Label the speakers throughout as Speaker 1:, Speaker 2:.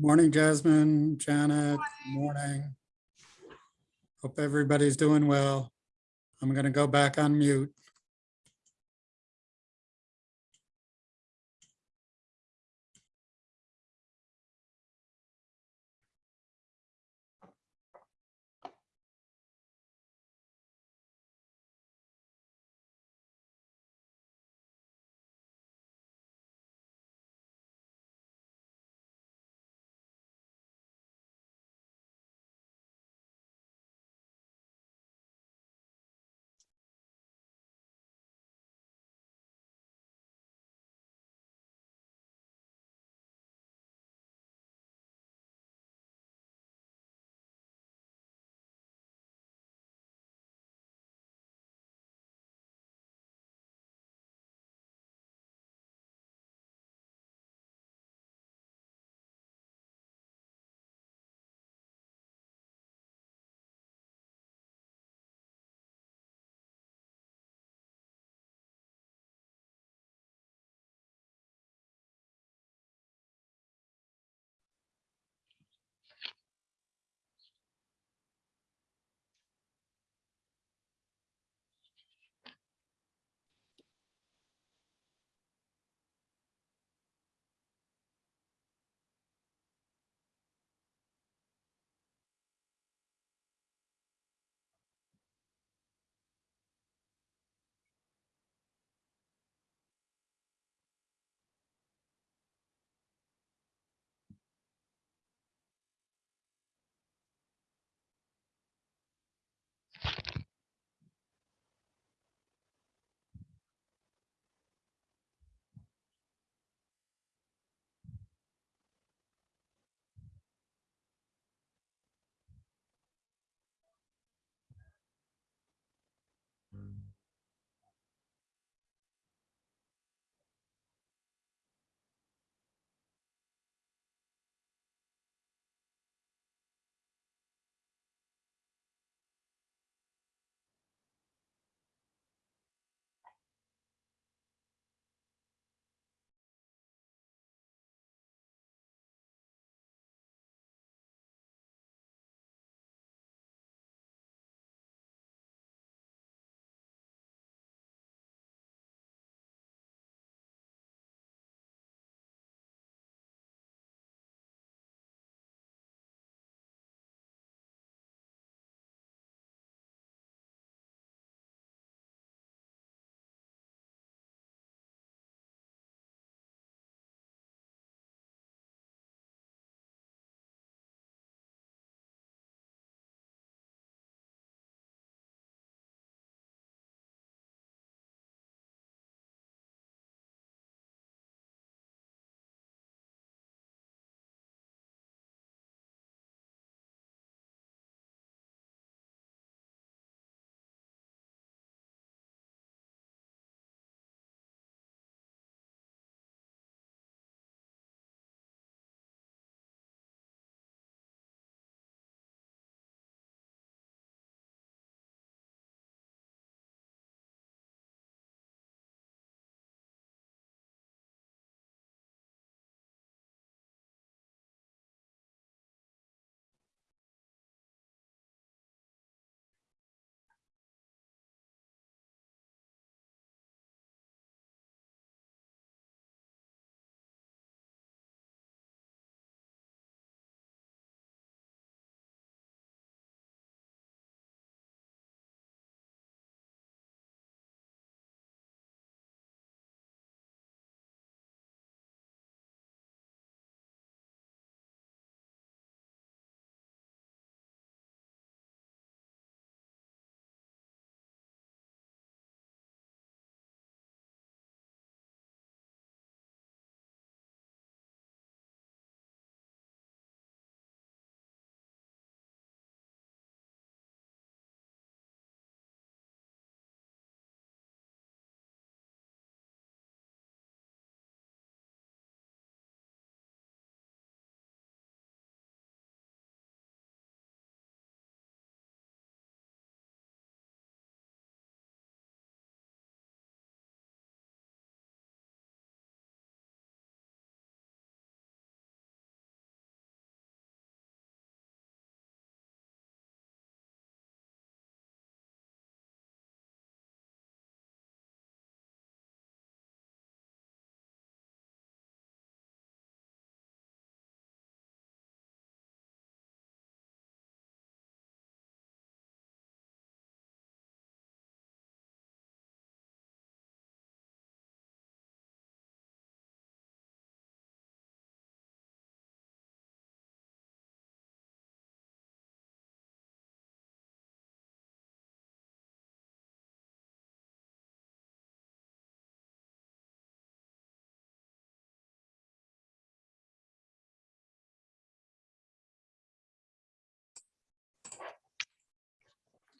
Speaker 1: Morning, Jasmine, Janet, morning. Hope everybody's doing well. I'm going to go back on mute.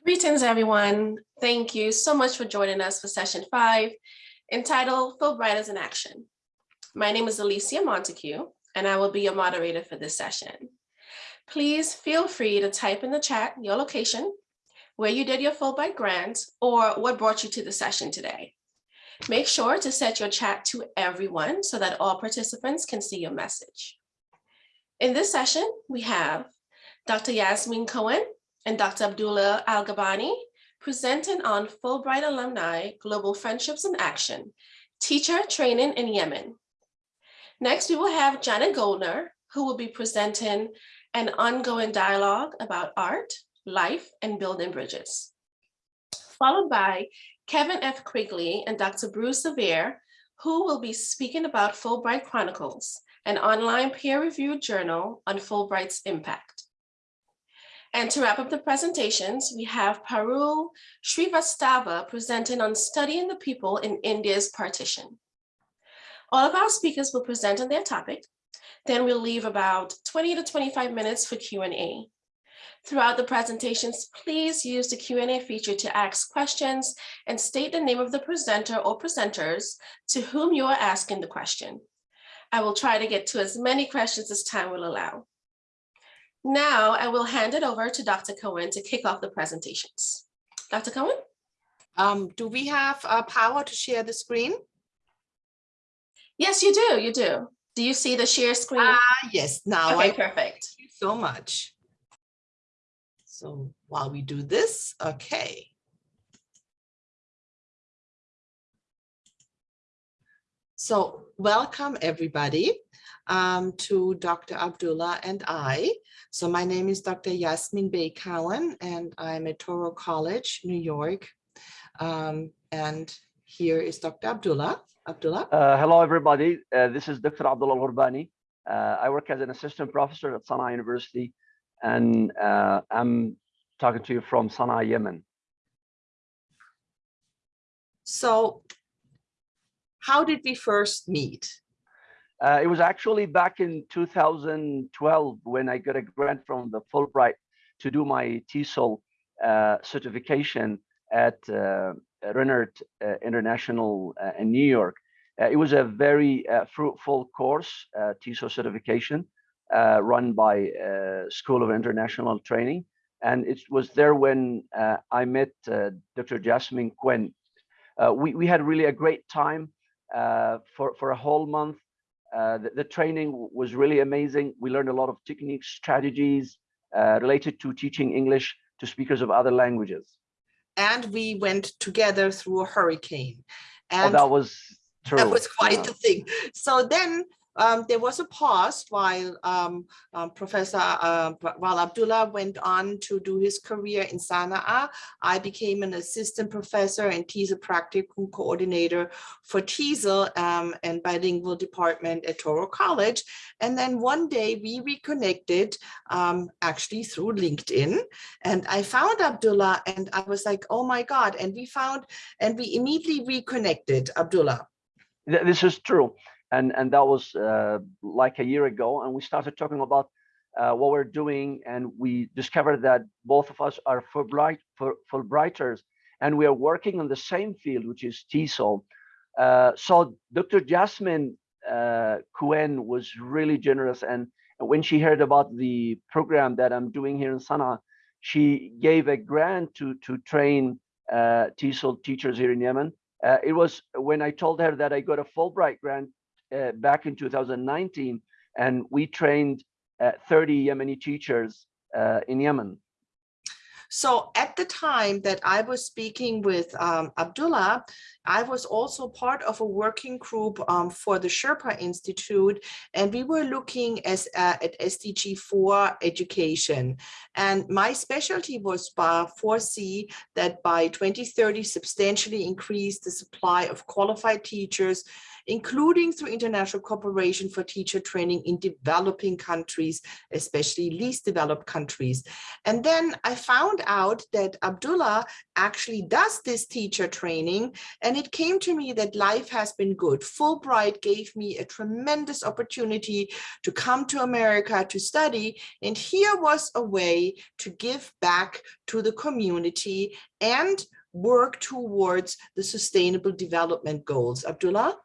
Speaker 2: Greetings, everyone. Thank you so much for joining us for session five, entitled Fulbrighters in Action. My name is Alicia Montague, and I will be your moderator for this session. Please feel free to type in the chat your location, where you did your Fulbright grant, or what brought you to the session today. Make sure to set your chat to everyone so that all participants can see your message. In this session, we have Dr. Yasmin Cohen and Dr. Abdullah Al-Gabani presenting on Fulbright Alumni Global Friendships in Action, Teacher Training in Yemen. Next, we will have Janet Goldner, who will be presenting an ongoing dialogue about art, life, and building bridges. Followed by Kevin F. Quigley and Dr. Bruce Svare, who will be speaking about Fulbright Chronicles, an online peer-reviewed journal on Fulbright's impact. And to wrap up the presentations, we have Parul Srivastava presenting on studying the people in India's partition. All of our speakers will present on their topic. Then we'll leave about 20 to 25 minutes for Q&A. Throughout the presentations, please use the Q&A feature to ask questions and state the name of the presenter or presenters to whom you are asking the question. I will try to get to as many questions as time will allow. Now I will hand it over to Dr. Cohen to kick off the presentations. Dr. Cohen?
Speaker 3: Um, do we have uh, power to share the screen?
Speaker 2: Yes, you do, you do. Do you see the share screen?
Speaker 3: Ah, yes, now
Speaker 2: Okay,
Speaker 3: I
Speaker 2: perfect.
Speaker 3: thank you so much. So while we do this, okay. So welcome everybody um, to Dr. Abdullah and I. So my name is Dr. Yasmin Bey Cohen and I'm at Touro College, New York. Um, and here is Dr. Abdullah. Abdullah.
Speaker 4: Uh, hello, everybody. Uh, this is Dr. Abdullah Al-Hurbani. Uh, I work as an assistant professor at Sana'a University, and uh, I'm talking to you from Sana'a, Yemen.
Speaker 3: So how did we first meet?
Speaker 4: Uh, it was actually back in 2012 when I got a grant from the Fulbright to do my TESOL uh, certification at uh, Rennert uh, International uh, in New York. Uh, it was a very uh, fruitful course, TESOL certification, run by School of International Training. And it was there when I met Dr. Jasmine Quinn. We, we had really a great time for, for a whole month. Uh, the, the training was really amazing. We learned a lot of techniques, strategies uh, related to teaching English to speakers of other languages.
Speaker 3: And we went together through a hurricane.
Speaker 4: Oh,
Speaker 3: And
Speaker 4: that was true.
Speaker 3: that was quite
Speaker 4: yeah.
Speaker 3: the thing. So then um, there was a pause while um, um, Professor uh, while Abdullah went on to do his career in Sana'a. I became an assistant professor and TESOL practicum coordinator for TESOL um, and bilingual department at Touro College. And then one day we reconnected um, actually through LinkedIn and I found Abdullah and I was like, oh my God. And we found and we immediately reconnected Abdullah.
Speaker 4: This is true. And, and that was uh, like a year ago. And we started talking about uh, what we're doing. And we discovered that both of us are Fulbright, Fulbrighters, and we are working on the same field, which is TESOL. Uh, so Dr. Jasmine uh, Cohen was really generous. And when she heard about the program that I'm doing here in Sana'a, she gave a grant to, to train uh, TESOL teachers here in Yemen. Uh, it was when I told her that I got a Fulbright grant uh, back in 2019, and we trained uh, 30 Yemeni teachers uh, in Yemen.
Speaker 3: So at the time that I was speaking with um, Abdullah, I was also part of a working group um, for the Sherpa Institute, and we were looking as, uh, at SDG 4 education. And my specialty was uh, 4C that by 2030 substantially increase the supply of qualified teachers including through international cooperation for teacher training in developing countries, especially least developed countries. And then I found out that Abdullah actually does this teacher training and it came to me that life has been good. Fulbright gave me a tremendous opportunity to come to America to study. And here was a way to give back to the community and work towards the sustainable development goals. Abdullah?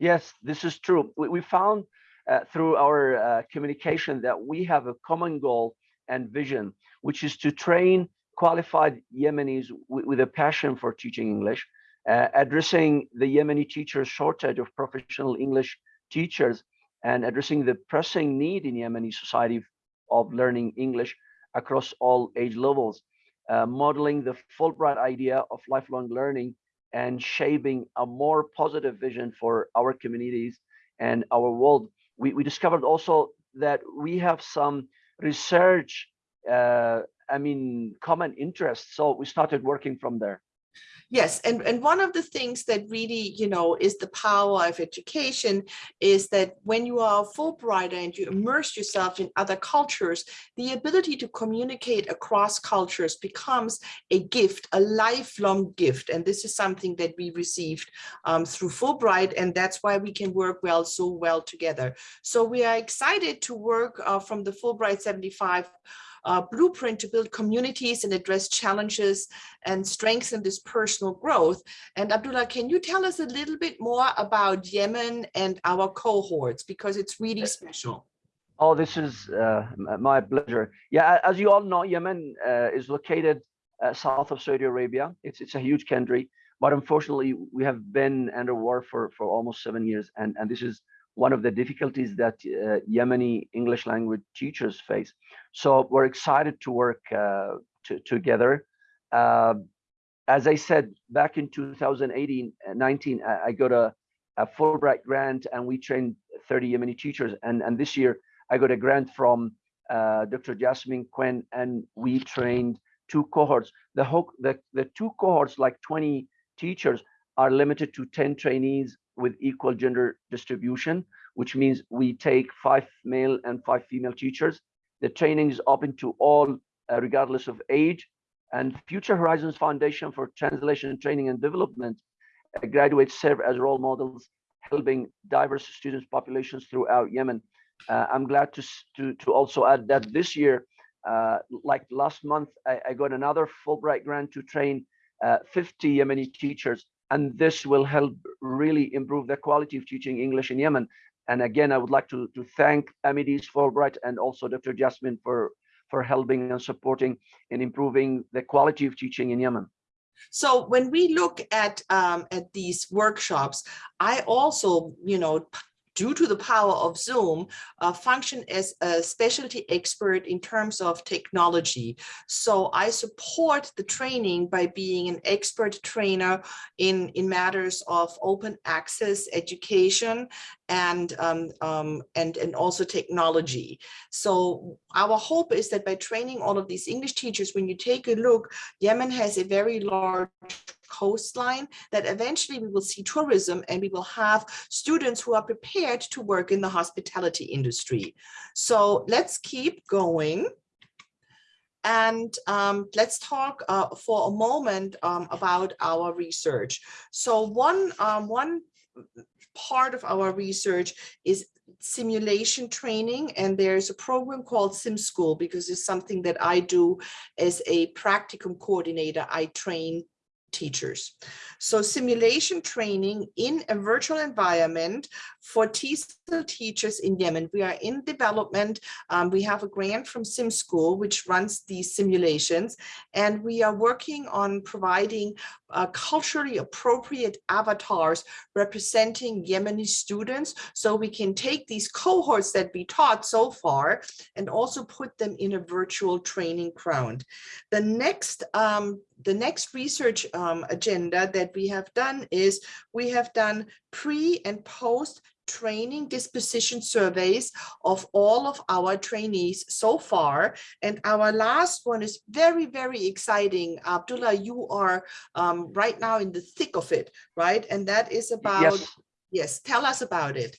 Speaker 4: Yes, this is true. We, we found uh, through our uh, communication that we have a common goal and vision, which is to train qualified Yemenis with, a passion for teaching English, uh, addressing the Yemeni teachers shortage of professional English teachers and addressing the pressing need in Yemeni society of learning English across all age levels, uh, modeling the Fulbright idea of lifelong learning and shaping a more positive vision for our communities and our world. We, we discovered also that we have some research, uh, I mean, common interests. So we started working from there.
Speaker 3: Yes, and, and one of the things that really, you know, is the power of education is that when you are a Fulbrighter and you immerse yourself in other cultures, the ability to communicate across cultures becomes a gift, a lifelong gift. And this is something that we received um, through Fulbright, and that's why we can work well, so well together. So we are excited to work uh, from the Fulbright 75 uh, blueprint to build communities and address challenges and strengthen this personal growth. And Abdullah, can you tell us a little bit more about Yemen and our cohorts because it's really special.
Speaker 4: Oh, this is uh, my pleasure. Yeah, as you all know, Yemen uh, is located uh, south of Saudi Arabia. It's it's a huge country, but unfortunately, we have been under war for for almost seven years, and and this is one of the difficulties that uh, Yemeni English language teachers face. So we're excited to work uh, to, together. Uh, as I said, back in 2018, 19, I got a, a Fulbright grant and we trained 30 Yemeni teachers. And, and this year I got a grant from uh, Dr. Jasmine Quinn and we trained two cohorts. The, whole, the, the two cohorts, like 20 teachers, are limited to 10 trainees with equal gender distribution, which means we take five male and five female teachers. The training is open to all, uh, regardless of age. And Future Horizons Foundation for Translation Training and Development uh, graduates serve as role models, helping diverse students populations throughout Yemen. Uh, I'm glad to, to, to also add that this year, uh, like last month, I, I, got another Fulbright grant to train uh, 50 Yemeni teachers and this will help really improve the quality of teaching English in Yemen. And again, I would like to, to thank AMIDEAST Fulbright and also Dr. Jasmine for, for helping and supporting in improving the quality of teaching in Yemen.
Speaker 3: So when we look at um, at these workshops, I also, you know, due to the power of Zoom, uh, function as a specialty expert in terms of technology. So I support the training by being an expert trainer in, in matters of open access education and, um, um, and, and also technology. So our hope is that by training all of these English teachers, when you take a look, Yemen has a very large coastline that eventually we will see tourism and we will have students who are prepared to work in the hospitality industry. So let's keep going. And um, let's talk uh, for a moment um, about our research. So one, um, one part of our research is simulation training and there's a program called sim school because it's something that I do as a practicum coordinator I train teachers. So simulation training in a virtual environment for TESOL teachers in Yemen. We are in development. Um, we have a grant from Sim School, which runs these simulations, and we are working on providing uh, culturally appropriate avatars representing Yemeni students so we can take these cohorts that we taught so far and also put them in a virtual training ground. The next um, the next research um, agenda that we have done is we have done pre and post training disposition surveys of all of our trainees so far. And our last one is very, very exciting. Abdullah, you are um, right now in the thick of it, right? And that is about
Speaker 4: Yes.
Speaker 3: Yes, tell us about it.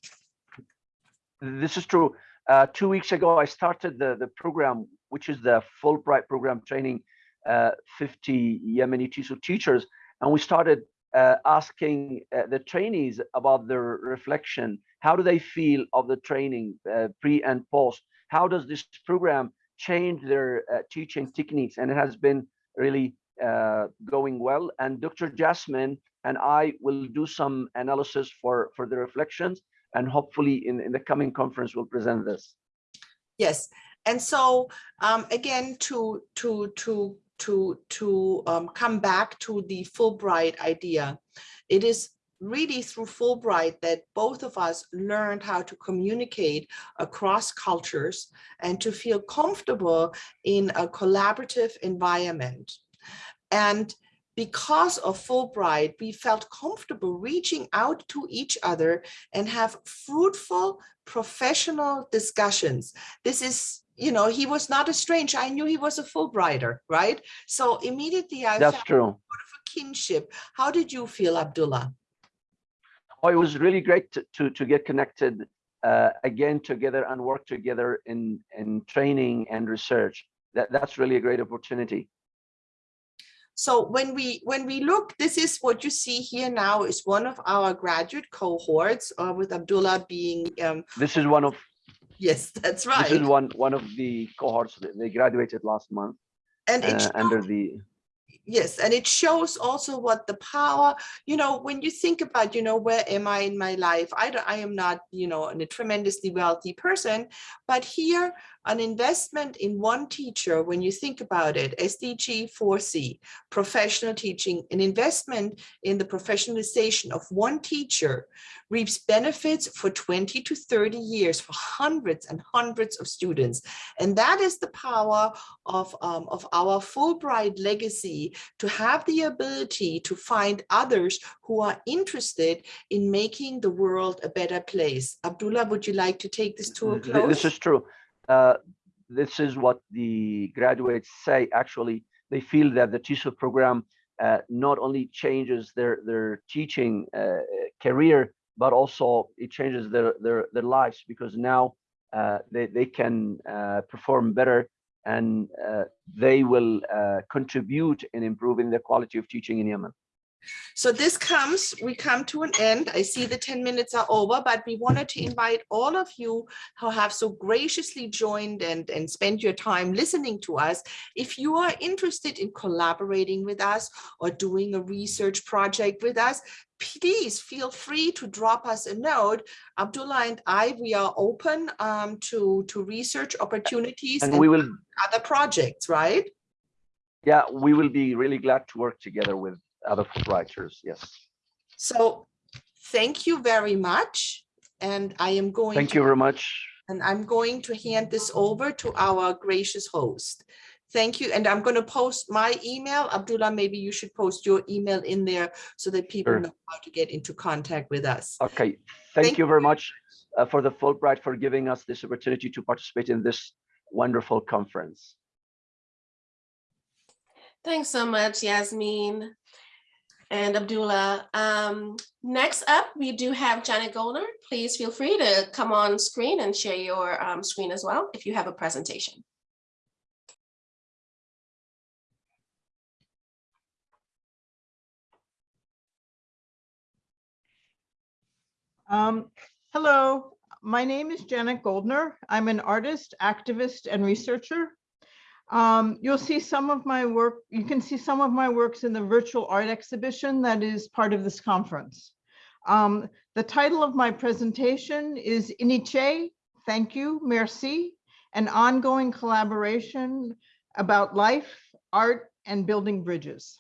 Speaker 4: This is true. Uh, two weeks ago, I started the, the program, which is the Fulbright program training uh, 50 Yemeni TESOL teachers. And we started uh, asking uh, the trainees about their reflection. How do they feel of the training uh, pre and post? How does this program change their uh, teaching techniques? And it has been really uh, going well. And Dr. Jasmine and I will do some analysis for, for the reflections and hopefully in, in the coming conference we'll present this.
Speaker 3: Yes, and so um, again, to to to to to um, come back to the Fulbright idea, it is really through Fulbright that both of us learned how to communicate across cultures and to feel comfortable in a collaborative environment. And because of Fulbright, we felt comfortable reaching out to each other and have fruitful professional discussions. This is, you know, he was not a stranger. I knew he was a Fulbrighter, right? So immediately I
Speaker 4: That's
Speaker 3: felt
Speaker 4: true.
Speaker 3: a kinship. How did you feel, Abdullah?
Speaker 4: Oh, it was really great to, to, to get connected uh, again together and work together in, in training and research. That, that's really a great opportunity.
Speaker 3: So when we when we look, this is what you see here now is one of our graduate cohorts uh, with Abdullah being, um,
Speaker 4: This is one of
Speaker 3: yes, that's
Speaker 4: this is
Speaker 3: right.
Speaker 4: one one of the cohorts they graduated last month
Speaker 3: And
Speaker 4: uh, under the
Speaker 3: Yes, and it shows also what the power, you know, when you think about, you know, where am I in my life? I don't, I am not, you know, a tremendously wealthy person, but here an investment in one teacher, when you think about it, SDG 4C, professional teaching, an investment in the professionalization of one teacher reaps benefits for 20 to 30 years for hundreds and hundreds of students. And that is the power of, um, of our Fulbright legacy to have the ability to find others who are interested in making the world a better place. Abdullah, would you like to take this to a close?
Speaker 4: This is true. Uh, this is what the graduates say. Actually, they feel that the TESOL program uh, not only changes their their teaching uh, career, but also it changes their their their lives because now uh, they they can uh, perform better and uh, they will uh, contribute in improving the quality of teaching in Yemen.
Speaker 3: So this comes, we come to an end. I see the 10 minutes are over, but we wanted to invite all of you who have so graciously joined and, and spent your time listening to us. If you are interested in collaborating with us or doing a research project with us, please feel free to drop us a note. Abdullah and I, we are open um, to, to research opportunities
Speaker 4: And
Speaker 3: and
Speaker 4: we will,
Speaker 3: other projects, right?
Speaker 4: yeah, we will be really glad to work together with other writers. Yes.
Speaker 3: So thank you very much. And I am going.
Speaker 4: Thank
Speaker 3: to-
Speaker 4: you very much.
Speaker 3: And I'm going to hand this over to our gracious host. Thank you. And I'm going to post my email. Abdullah, maybe you should post your email in there so that people
Speaker 4: Sure.
Speaker 3: know how to get into contact with us.
Speaker 4: Okay,
Speaker 3: Thank
Speaker 4: thank you very much uh, for the Fulbright for giving us this opportunity to participate in this wonderful conference.
Speaker 2: Thanks so much, Yasmin and Abdullah. Um, next up, we do have Janet Goldner. Please feel free to come on screen and share your um, screen as well if you have a presentation.
Speaker 5: Um, hello, my name is Janet Goldner. I'm an artist, activist, and researcher. Um, you'll see some of my work, you can see some of my works in the virtual art exhibition that is part of this conference. Um, the title of my presentation is Iniche, Thank You, Merci, an ongoing collaboration about life, art, and building bridges.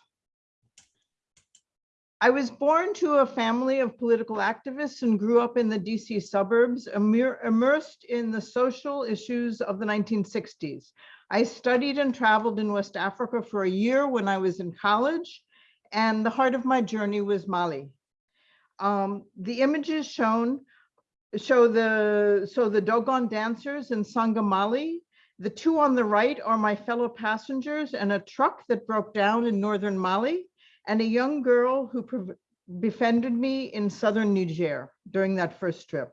Speaker 5: I was born to a family of political activists and grew up in the DC suburbs, immersed in the social issues of the 1960s. I studied and traveled in West Africa for a year when I was in college, and the heart of my journey was Mali. Um, the images shown show the so the Dogon dancers in Sangha Mali. The two on the right are my fellow passengers and a truck that broke down in northern Mali and a young girl who befriended me in southern Niger during that first trip.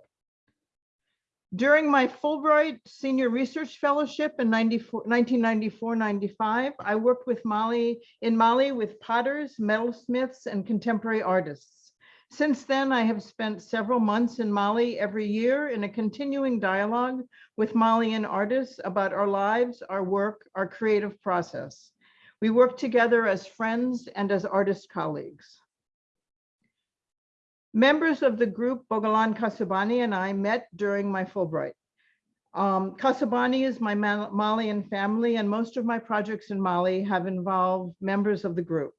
Speaker 5: During my Fulbright Senior Research Fellowship in 1994-95, I worked with Mali in Mali with potters, metalsmiths, and contemporary artists. Since then, I have spent several months in Mali every year in a continuing dialogue with Malian artists about our lives, our work, our creative process. We work together as friends and as artist colleagues. Members of the group Bogolan Kasobane and I met during my Fulbright. Um, Kasobane is my Ma- Malian family and most of my projects in Mali have involved members of the group.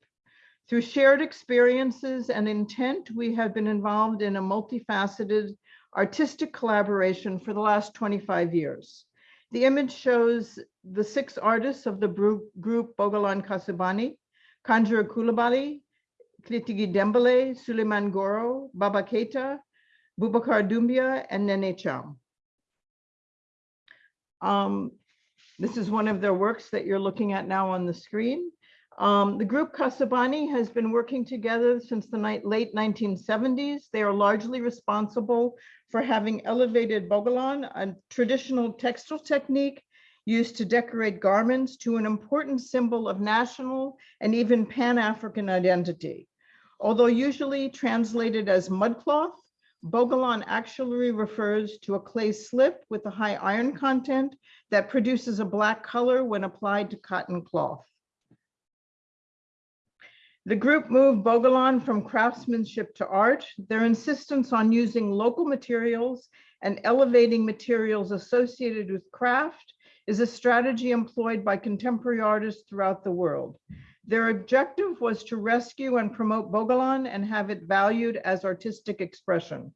Speaker 5: Through shared experiences and intent, we have been involved in a multifaceted artistic collaboration for the last 25 years. The image shows the six artists of the group Bogolan Kasobane, Kandioura Coulibaly, Kletigui Dembele, Suleiman Goro, Baba Keita, Boubacar Doumbia, and Nene Thiam. Um, this is one of their works that you're looking at now on the screen. Um, the group Kasobane has been working together since the ni- late 1970s. They are largely responsible for having elevated Bogolan, a traditional textile technique used to decorate garments to an important symbol of national and even Pan-African identity. Although usually translated as mudcloth, Bogolan actually refers to a clay slip with a high iron content that produces a black color when applied to cotton cloth. The group moved Bogolan from craftsmanship to art. Their insistence on using local materials and elevating materials associated with craft is a strategy employed by contemporary artists throughout the world. Their objective was to rescue and promote Bogolan and have it valued as artistic expression.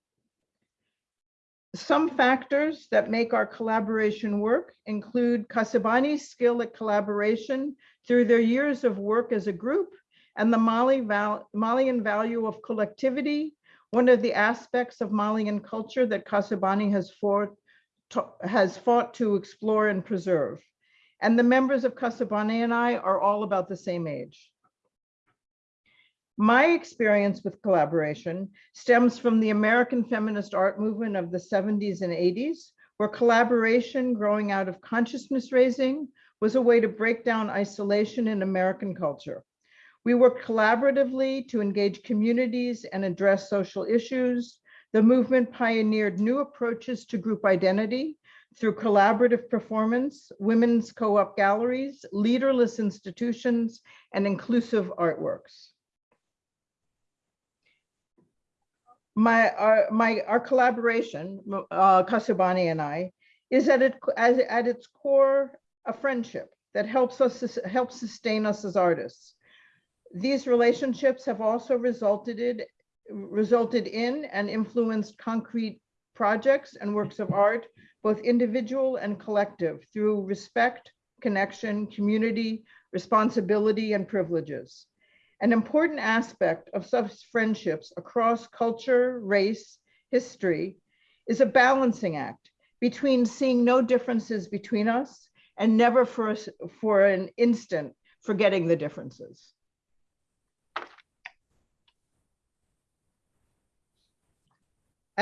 Speaker 5: Some factors that make our collaboration work include Kasobane's skill at collaboration through their years of work as a group and the Mali val Malian value of collectivity, one of the aspects of Malian culture that Kasobane has fought, has fought to explore and preserve. And the members of Kasobane and I are all about the same age. My experience with collaboration stems from the American feminist art movement of the 70s and 80s, where collaboration growing out of consciousness raising was a way to break down isolation in American culture. We worked collaboratively to engage communities and address social issues. The movement pioneered new approaches to group identity through collaborative performance, women's co-op galleries, leaderless institutions, and inclusive artworks. My, our, my, our collaboration, uh, Kasobane and I, is at it, as, at its core, a friendship that helps us, helps sustain us as artists. These relationships have also resulted in, resulted in and influenced concrete projects and works of art, both individual and collective, through respect, connection, community, responsibility, and privileges. An important aspect of such friendships across culture, race, history is a balancing act between seeing no differences between us and never for, for an instant forgetting the differences.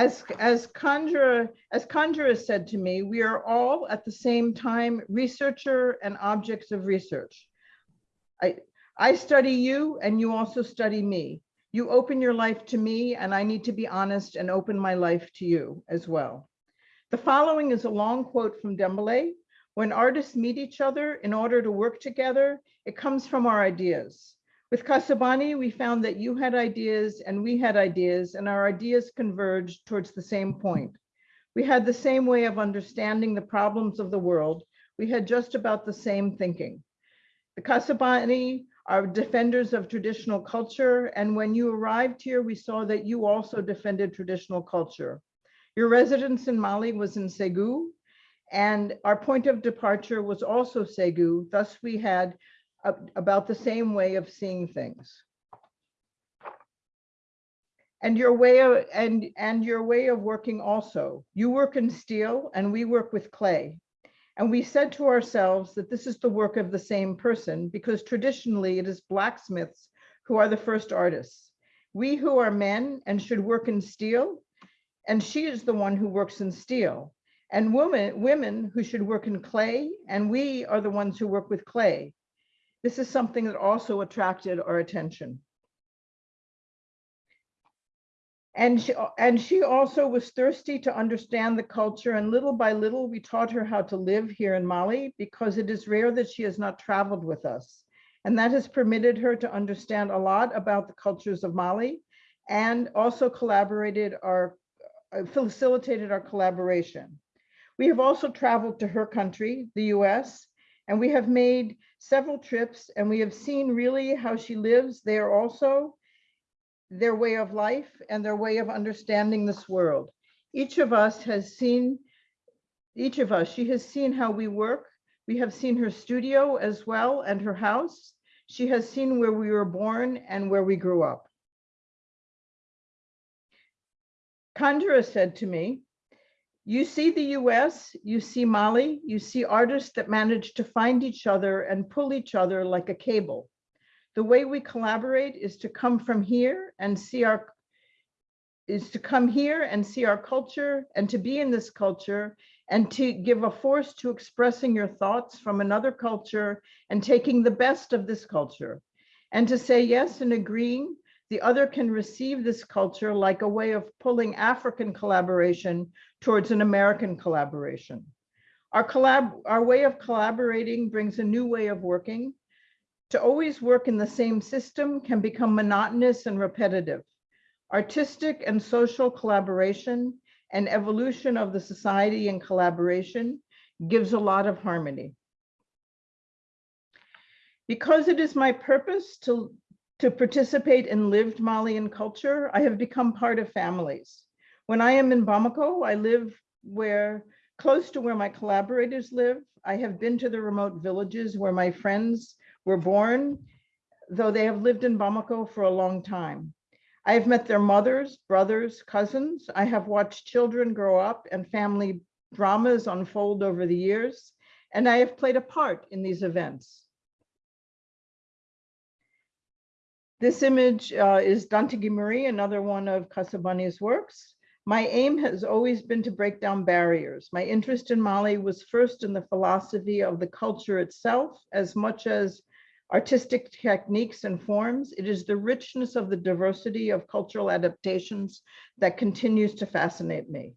Speaker 5: As, as Kandioura, as said to me, we are all at the same time researcher and objects of research. I, I study you and you also study me. You open your life to me and I need to be honest and open my life to you as well. The following is a long quote from Dembele. When artists meet each other in order to work together, it comes from our ideas. With Kasobane, we found that you had ideas and we had ideas and our ideas converged towards the same point. We had the same way of understanding the problems of the world. We had just about the same thinking. The Kasobane are defenders of traditional culture. And when you arrived here, we saw that you also defended traditional culture. Your residence in Mali was in Segu, and our point of departure was also Segu. Thus, we had about the same way of seeing things. And your way of and and your way of working also. You work in steel and we work with clay. And we said to ourselves that this is the work of the same person because traditionally it is blacksmiths who are the first artists. We who are men and should work in steel, and she is the one who works in steel. And women, women who should work in clay, and we are the ones who work with clay. This is something that also attracted our attention. And she, and she also was thirsty to understand the culture and little by little, we taught her how to live here in Mali because it is rare that she has not traveled with us. And that has permitted her to understand a lot about the cultures of Mali and also collaborated our, uh, facilitated our collaboration. We have also traveled to her country, the US, and we have made several trips and we have seen really how she lives there also their way of life and their way of understanding this world. Each of us has seen, each of us, she has seen how we work. We have seen her studio as well and her house. She has seen where we were born and where we grew up. Kandra said to me, you see the US, you see Mali, you see artists that manage to find each other and pull each other like a cable. The way we collaborate is to come from here and see our is to come here and see our culture and to be in this culture and to give a force to expressing your thoughts from another culture and taking the best of this culture and to say yes and agreeing the other can receive this culture like a way of pulling African collaboration towards an American collaboration. Our collab, our way of collaborating brings a new way of working to always work in the same system can become monotonous and repetitive. Artistic and social collaboration and evolution of the society in collaboration gives a lot of harmony. Because it is my purpose to, to participate in lived Malian culture, I have become part of families. When I am in Bamako, I live where close to where my collaborators live. I have been to the remote villages where my friends were born, though they have lived in Bamako for a long time. I have met their mothers, brothers, cousins. I have watched children grow up and family dramas unfold over the years, and I have played a part in these events. This image uh, is Dante Marie, another one of Kasobane's works. My aim has always been to break down barriers. My interest in Mali was first in the philosophy of the culture itself, as much as artistic techniques and forms. It is the richness of the diversity of cultural adaptations that continues to fascinate me.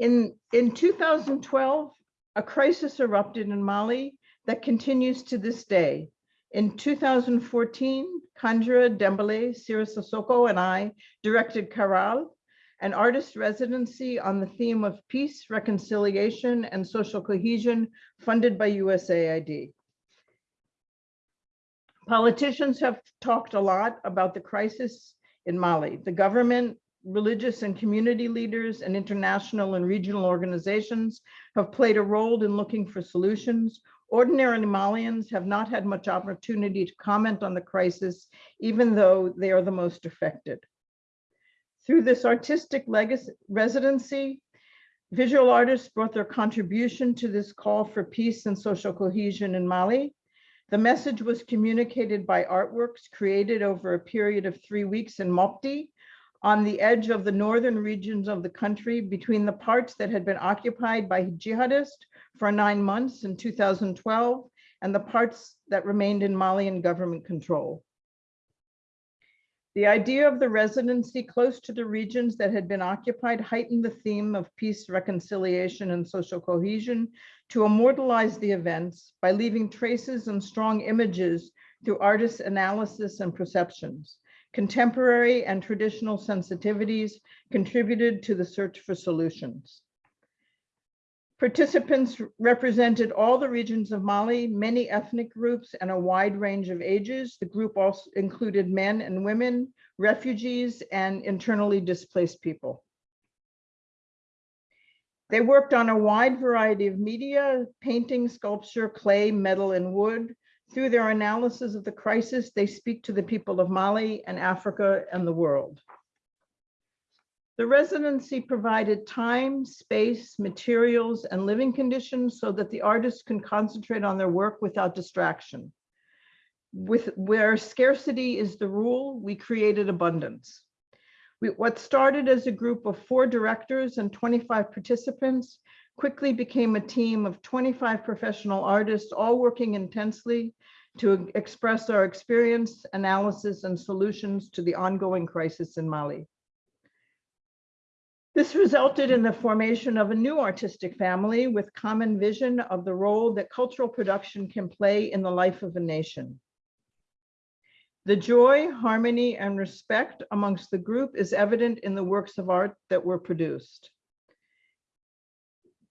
Speaker 5: In, in 2012, a crisis erupted in Mali that continues to this day. In 2014, Kandra Dembele, Sira Sissoko, and I directed Karal, an artist residency on the theme of peace, reconciliation, and social cohesion funded by USAID. Politicians have talked a lot about the crisis in Mali. The government, religious and community leaders, and international and regional organizations have played a role in looking for solutions. Ordinary Malians have not had much opportunity to comment on the crisis, even though they are the most affected. Through this artistic legacy residency, visual artists brought their contribution to this call for peace and social cohesion in Mali. The message was communicated by artworks created over a period of three weeks in Mopti, on the edge of the northern regions of the country between the parts that had been occupied by jihadists for nine months in 2012 and the parts that remained in Malian government control. The idea of the residency close to the regions that had been occupied heightened the theme of peace, reconciliation, and social cohesion to immortalize the events by leaving traces and strong images through artists' analysis and perceptions. Contemporary and traditional sensitivities contributed to the search for solutions. Participants represented all the regions of Mali, many ethnic groups, and a wide range of ages. The group also included men and women, refugees, and internally displaced people. They worked on a wide variety of media, painting, sculpture, clay, metal, and wood. Through their analysis of the crisis, they speak to the people of Mali and Africa and the world. The residency provided time, space, materials, and living conditions so that the artists can concentrate on their work without distraction. with where scarcity is the rule, we created abundance. We, what started as a group of four directors and 25 participants quickly became a team of 25 professional artists, all working intensely to express our experience, analysis, and solutions to the ongoing crisis in Mali. This resulted in the formation of a new artistic family with common vision of the role that cultural production can play in the life of a nation. The joy, harmony, and respect amongst the group is evident in the works of art that were produced.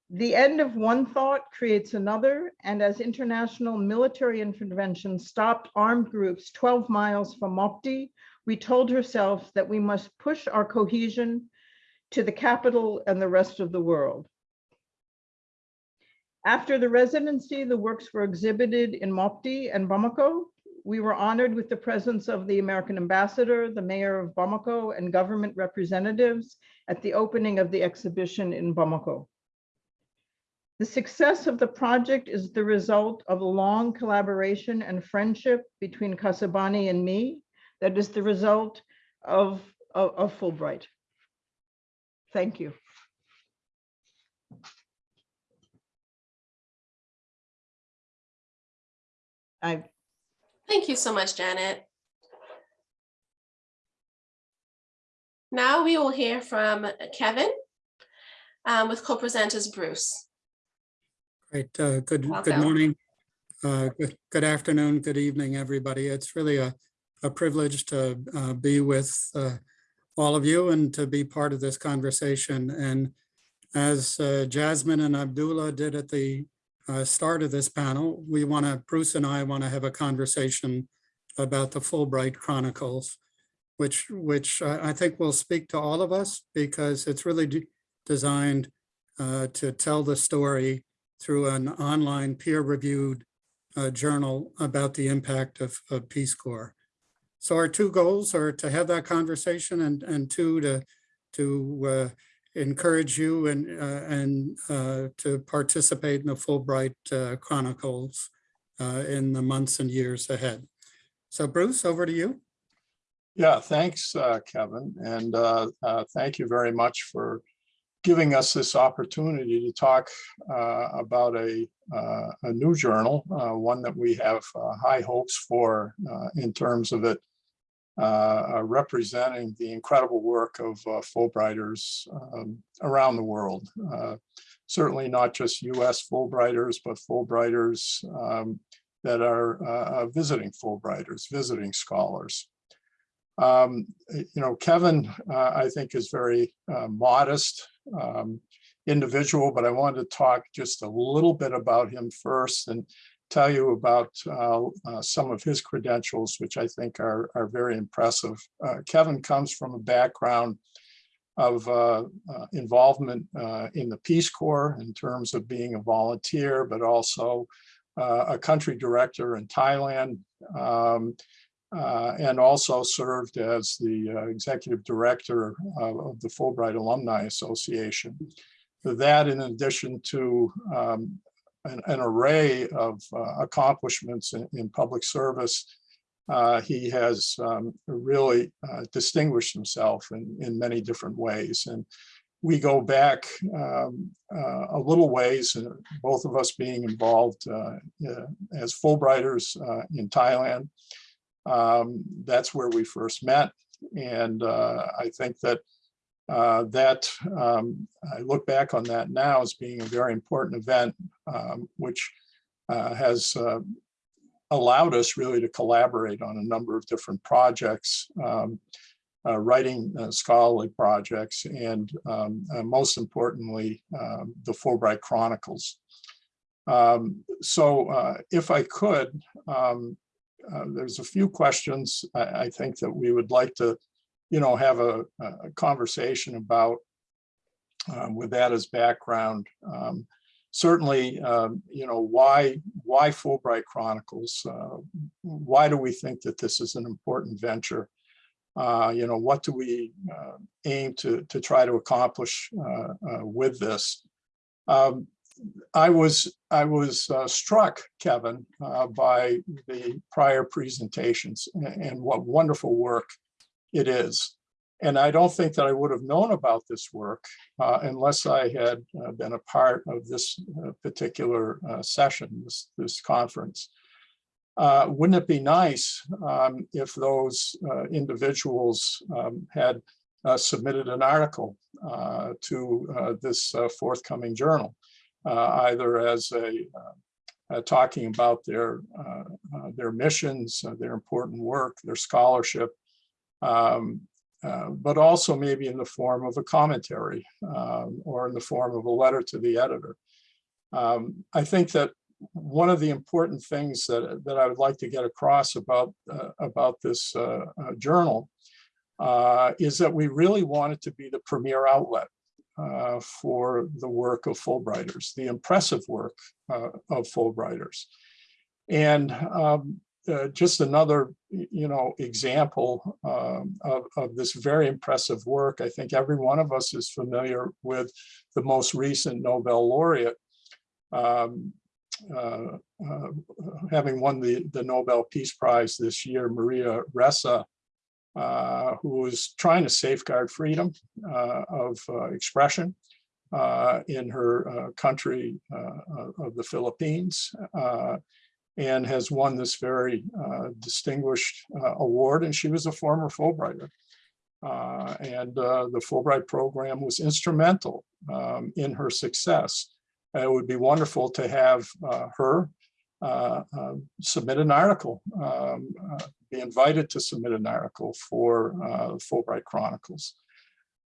Speaker 5: The end of one thought creates another, and as international military intervention stopped armed groups 12 miles from Mopti, we told ourselves that we must push our cohesion to the capital and the rest of the world. After the residency, the works were exhibited in Mopti and Bamako. We were honored with the presence of the American ambassador, the mayor of Bamako, and government representatives at the opening of the exhibition in Bamako. The success of the project is the result of a long collaboration and friendship between Kasobane and me. That is the result of, of, of Fulbright. Thank you. I,
Speaker 2: Thank you so much, Janet. Now we will hear from Kevin um, with co-presenters Bruce.
Speaker 1: Great, uh, good, good morning. Uh, good, good afternoon, good evening, everybody. It's really a, a privilege to uh, be with uh, all of you and to be part of this conversation. And as uh, Jasmine and Abdullah did at the uh, start of this panel, we want to, Bruce and I want to have a conversation about the Fulbright Chronicles, which, which I think will speak to all of us because it's really de- designed uh, to tell the story through an online peer-reviewed uh, journal about the impact of, of Peace Corps. So our two goals are to have that conversation and, and two, to, to uh, encourage you and, uh, and uh, to participate in the Fulbright uh, Chronicles in the months and years ahead. So Bruce, over to you.
Speaker 6: Yeah, thanks, Kevin, and thank you very much for giving us this opportunity to talk uh, about a, uh, a new journal, uh, one that we have high hopes for in terms of it uh, uh, representing the incredible work of uh, Fulbrighters um, around the world. Uh, Certainly not just US Fulbrighters, but Fulbrighters um, that are visiting Fulbrighters, visiting scholars. Um, you know, Kevin, I think is very modest um, individual, but I wanted to talk just a little bit about him first and tell you about uh, uh, some of his credentials, which I think are, are very impressive. Uh, Kevin comes from a background of uh, uh, involvement uh, in the Peace Corps in terms of being a volunteer, but also a country director in Thailand, um, and also served as the executive director of, the Fulbright Alumni Association. That, in addition to um, an, an array of uh, accomplishments in, in public service, uh, he has um, really uh, distinguished himself in, in many different ways. And we go back um, uh, a little ways, uh, both of us being involved as Fulbrighters in Thailand. Um, that's where we first met. And I think that uh, that um, I look back on that now as being a very important event, um, which uh, has uh, allowed us really to collaborate on a number of different projects, um, uh, writing uh, scholarly projects, and um, uh, most importantly, um, the Fulbright Chronicles. Um, so if I could, there's a few questions I, I think that we would like to, you know, have a, a conversation about um, with that as background. Um, certainly, um, you know, why why Fulbright Chronicles? Uh, why do we think that this is an important venture? Uh, you know, what do we uh, aim to to try to accomplish uh, uh, with this? Um, I was, I was uh, struck, Kevin, by the prior presentations a- and what wonderful work it is. And I don't think that I would have known about this work uh, unless I had uh, been a part of this uh, particular uh, session, this, this conference. Uh, Wouldn't it be nice um, if those uh, individuals um, had submitted an article to this forthcoming journal? either as a, talking about their, their missions, their important work, their scholarship, um, uh, but also maybe in the form of a commentary um, or in the form of a letter to the editor. Um, I think that one of the important things that, that I would like to get across about, uh, about this uh, uh, journal uh, is that we really want it to be the premier outlet uh, for the work of Fulbrighters, the impressive work of Fulbrighters. And um, uh, just another, you know, example um, of, of this very impressive work. I think every one of us is familiar with the most recent Nobel laureate, um, uh, uh, having won the, the Nobel Peace Prize this year, Maria Ressa, uh, who was trying to safeguard freedom uh, of expression in her country of the Philippines and has won this very uh, distinguished uh, award. And she was a former Fulbrighter. Uh, and uh, the Fulbright program was instrumental um, in her success. It would be wonderful to have uh, her uh, uh, submit an article, um, uh, be invited to submit an article for uh, Fulbright Chronicles.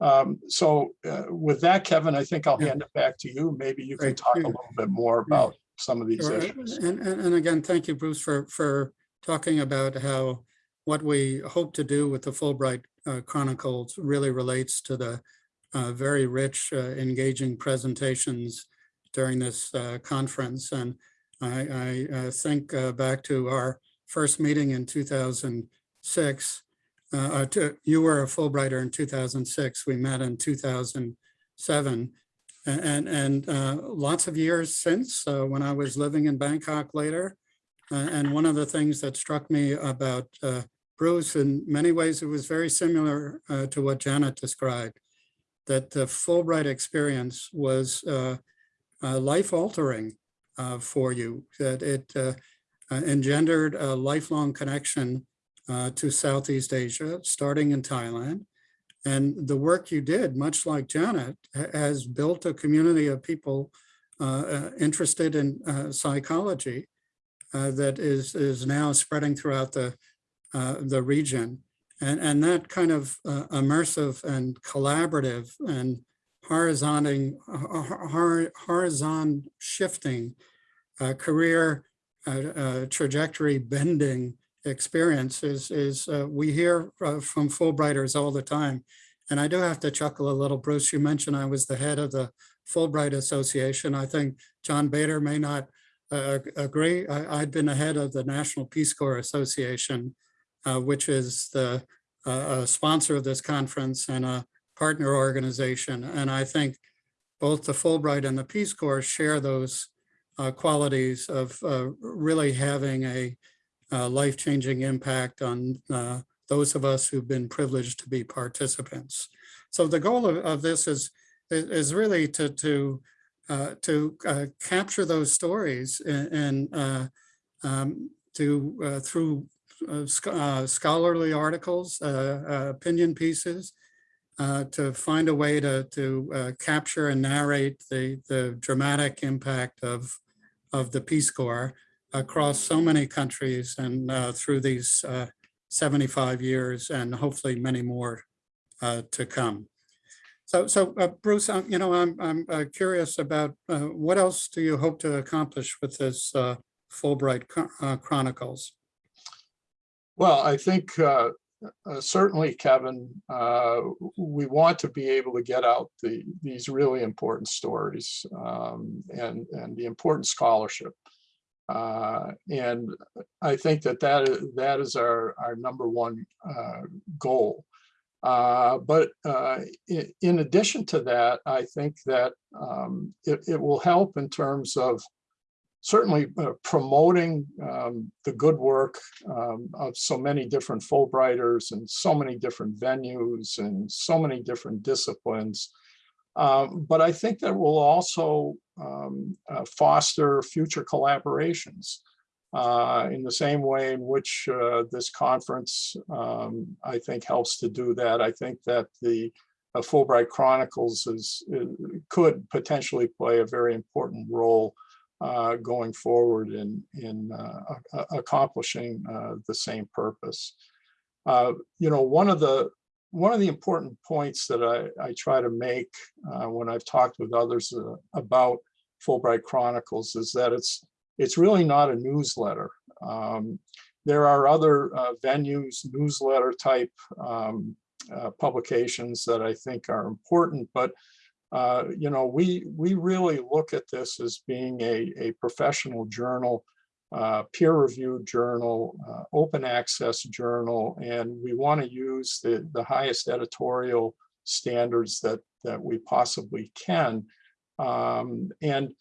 Speaker 6: Um, So uh, with that, Kevin, I think I'll
Speaker 1: Yeah.
Speaker 6: hand it back to you. Maybe you can
Speaker 1: Great.
Speaker 6: talk a little bit more about some of these
Speaker 1: Sure,
Speaker 6: issues.
Speaker 1: And, and, and again, thank you, Bruce, for, for talking about how what we hope to do with the Fulbright uh, Chronicles really relates to the uh, very rich, uh, engaging presentations during this uh, conference. And I, I uh, think uh, back to our first meeting in 2006. uh, uh, to- You were a Fulbrighter in 2006. We met in 2007. And, and uh, lots of years since, uh, when I was living in Bangkok later. uh, And one of the things that struck me about uh, Bruce, in many ways, it was very similar uh, to what Janet described. That the Fulbright experience was uh, life altering for you, that it engendered a lifelong connection to Southeast Asia, starting in Thailand. And the work you did, much like Janet, has built a community of people uh, uh, interested in uh, psychology uh, that is, is now spreading throughout the, the region. And, and that kind of immersive and collaborative and horizonting, hor- hor- horizon shifting, career uh, uh, trajectory bending experience is, is uh, we hear uh, from Fulbrighters all the time. And I do have to chuckle a little. Bruce, you mentioned I was the head of the Fulbright Association. I think John Bader may not uh, agree. I, I'd been the head of the National Peace Corps Association, uh, which is the uh, uh, sponsor of this conference and a partner organization. And I think both the Fulbright and the Peace Corps share those qualities of really having a uh, life-changing impact on uh, those of us who've been privileged to be participants. So the goal of, of this is, is really to, to, uh, to uh, capture those stories and, and uh, um, to, uh, through uh, scholarly articles, opinion pieces, to find a way to, to capture and narrate the, the dramatic impact of, of the Peace Corps across so many countries and uh, through these uh, 75 years and hopefully many more uh, to come. So, so uh, Bruce, you know, I'm, I'm uh, curious about uh, what else do you hope to accomplish with this Fulbright Chronicles?
Speaker 6: Well, I think certainly, Kevin, we want to be able to get out the, these really important stories um, and, and the important scholarship. Uh, And I think that that, that is our, our number one uh, goal. Uh, But uh, in addition to that, I think that um, it, it will help in terms of certainly uh, promoting um, the good work um, of so many different Fulbrighters and so many different venues and so many different disciplines. Um, But I think that will also um, uh, foster future collaborations uh, in the same way in which uh, this conference, um, I think, helps to do that. I think that the uh, Fulbright Chronicles is, is- could potentially play a very important role uh, going forward in, in uh, accomplishing uh, the same purpose. Uh, You know, one of the, one of the important points that I, I try to make uh, when I've talked with others uh, about Fulbright Chronicles is that it's, it's really not a newsletter. Um, There are other uh, venues, newsletter type um, uh, publications that I think are important, but uh, you know, we, we really look at this as being a, a professional journal, uh, peer-reviewed journal, uh, open access journal, and we want to use the, the highest editorial standards that, that we possibly can. Um, and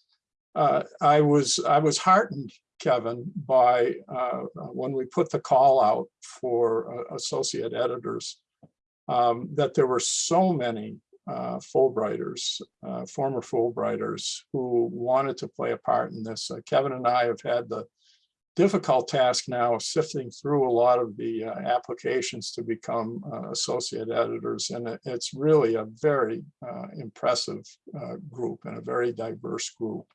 Speaker 6: uh, I was, I was heartened, Kevin, by uh, when we put the call out for uh, associate editors, um, that there were so many uh, Fulbrighters, uh, former Fulbrighters who wanted to play a part in this. Uh, Kevin and I have had the difficult task now of sifting through a lot of the uh, applications to become uh, associate editors. And it's really a very uh, impressive uh, group and a very diverse group.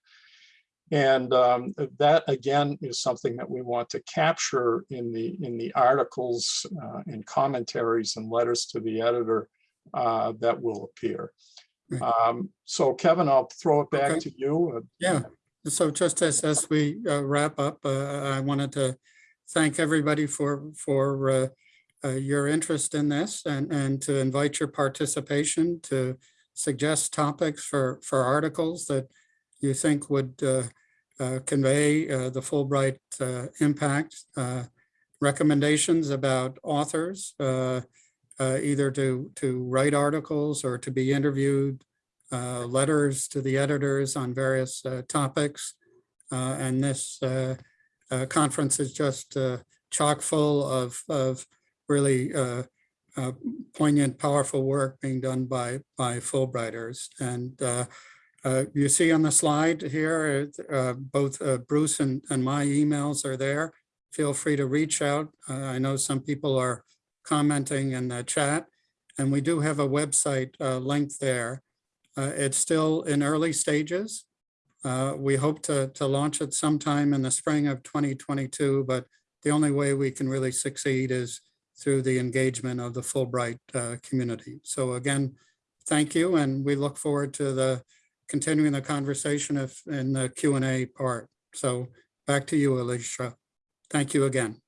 Speaker 6: And um, that again is something that we want to capture in the in the articles uh, and commentaries and letters to the editor uh, that will appear. Um, so Kevin, I'll throw it back
Speaker 1: Okay.
Speaker 6: to you. Uh,
Speaker 1: Yeah, so just as, as we uh, wrap up, uh, I wanted to thank everybody for, for uh, uh, your interest in this and, and to invite your participation to suggest topics for, for articles that you think would uh, uh, convey the Fulbright impact. Recommendations about authors, either to, to write articles or to be interviewed, letters to the editors on various uh, topics. Uh, And this uh, uh, conference is just uh, chock full of, of really uh, uh, poignant, powerful work being done by, by Fulbrighters. And uh, uh, you see on the slide here, uh, both uh, Bruce and, and my emails are there. Feel free to reach out. Uh, I know some people are commenting in the chat, and we do have a website uh, link there. Uh, It's still in early stages. Uh, We hope to, to launch it sometime in the spring of 2022, but the only way we can really succeed is through the engagement of the Fulbright uh, community. So again, thank you, and we look forward to the continuing the conversation if in the Q and A part. So back to you, Alicia. Thank you again.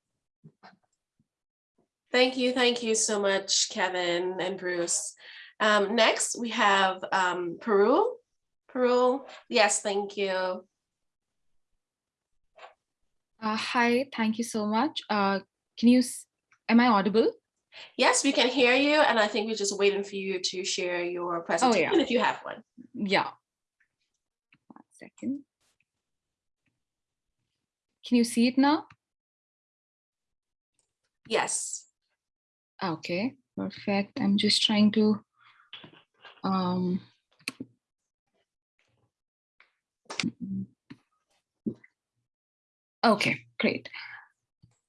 Speaker 2: Thank you, thank you so much, Kevin and Bruce. Um, next, we have um, Parul. Parul, yes, thank you.
Speaker 7: Uh, hi, thank you so much. Uh, can you, am I audible?
Speaker 2: Yes, we can hear you, and I think we're just waiting for you to share your presentation if you have one.
Speaker 7: Yeah. One second. Can you see it now?
Speaker 2: Yes.
Speaker 7: Okay, perfect. I'm just trying to. Um. Okay, great.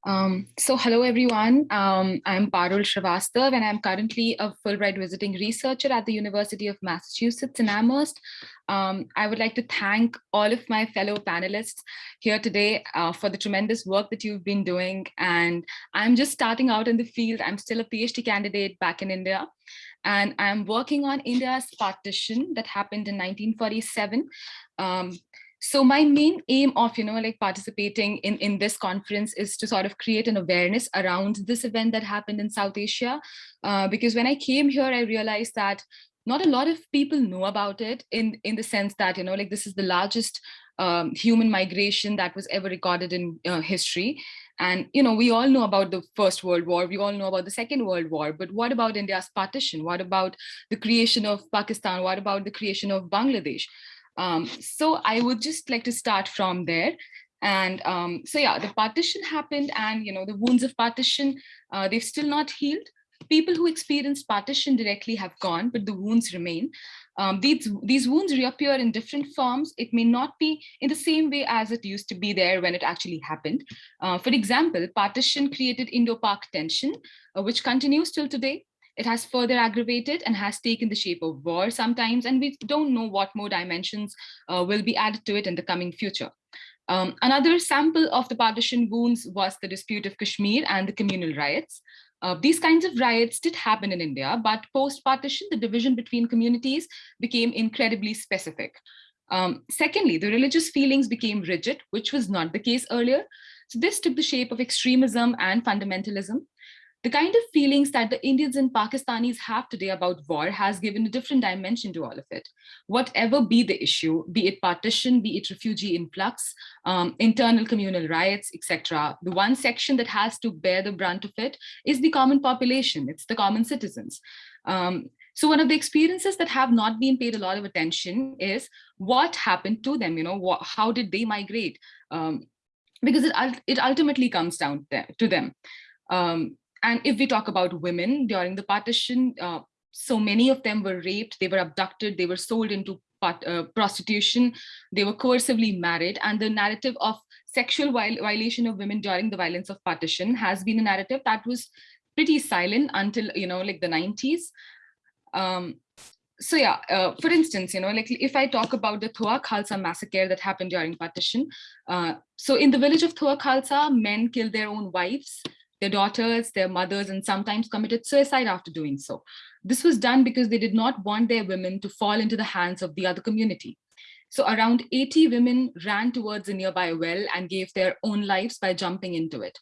Speaker 7: Um, so hello everyone, um, I'm Parul Srivastav and I'm currently a Fulbright visiting researcher at the University of Massachusetts in Amherst. Um, I would like to thank all of my fellow panelists here today uh, for the tremendous work that you've been doing. And I'm just starting out in the field. I'm still a PhD candidate back in India. And I'm working on India's partition that happened in 1947. So my main aim of you know like participating in in this conference is to sort of create an awareness around this event that happened in south asia uh, because when i came here i realized that not a lot of people know about it in in the sense that you know like this is the largest um, human migration that was ever recorded in uh, history And, you know, we all know about the First World War, we all know about the Second World War, but what about India's partition? What about the creation of Pakistan? What about the creation of Bangladesh? Um, so I would just like to start from there. And um, so, yeah, the partition happened and, you know, the wounds of partition, uh, they've still not healed. People who experienced partition directly have gone, but the wounds remain. Um, these, these wounds reappear in different forms. It may not be in the same way as it used to be there when it actually happened. Uh, for example, partition created Indo-Pak tension, uh, which continues till today. It has further aggravated and has taken the shape of war sometimes, and we don't know what more dimensions uh, will be added to it in the coming future. Um, another sample of the partition wounds was the dispute of Kashmir and the communal riots. Uh, these kinds of riots did happen in India, but post-partition, the division between communities became incredibly specific. Um, secondly, the religious feelings became rigid, which was not the case earlier. So this took the shape of extremism and fundamentalism. The kind of feelings that the Indians and Pakistanis have today about war has given a different dimension to all of it. Whatever be the issue, be it partition, be it refugee influx, um, internal communal riots, etc. The one section that has to bear the brunt of it is the common population, it's the common citizens. Um, so one of the experiences that have not been paid a lot of attention is what happened to them, you know, what, how did they migrate? Um, because it, it ultimately comes down to them. Um, and if we talk about women during the partition, uh, so many of them were raped, they were abducted, they were sold into uh, prostitution, they were coercively married, and the narrative of sexual viol violation of women during the violence of partition has been a narrative that was pretty silent until, you know, like the 90s. Um, so yeah, uh, for instance, you know, like if I talk about the Thua Khalsa massacre that happened during partition, uh, so in the village of Thua Khalsa, men killed their own wives, their daughters, their mothers, and sometimes committed suicide after doing so. This was done because they did not want their women to fall into the hands of the other community. So around 80 women ran towards a nearby well and gave their own lives by jumping into it.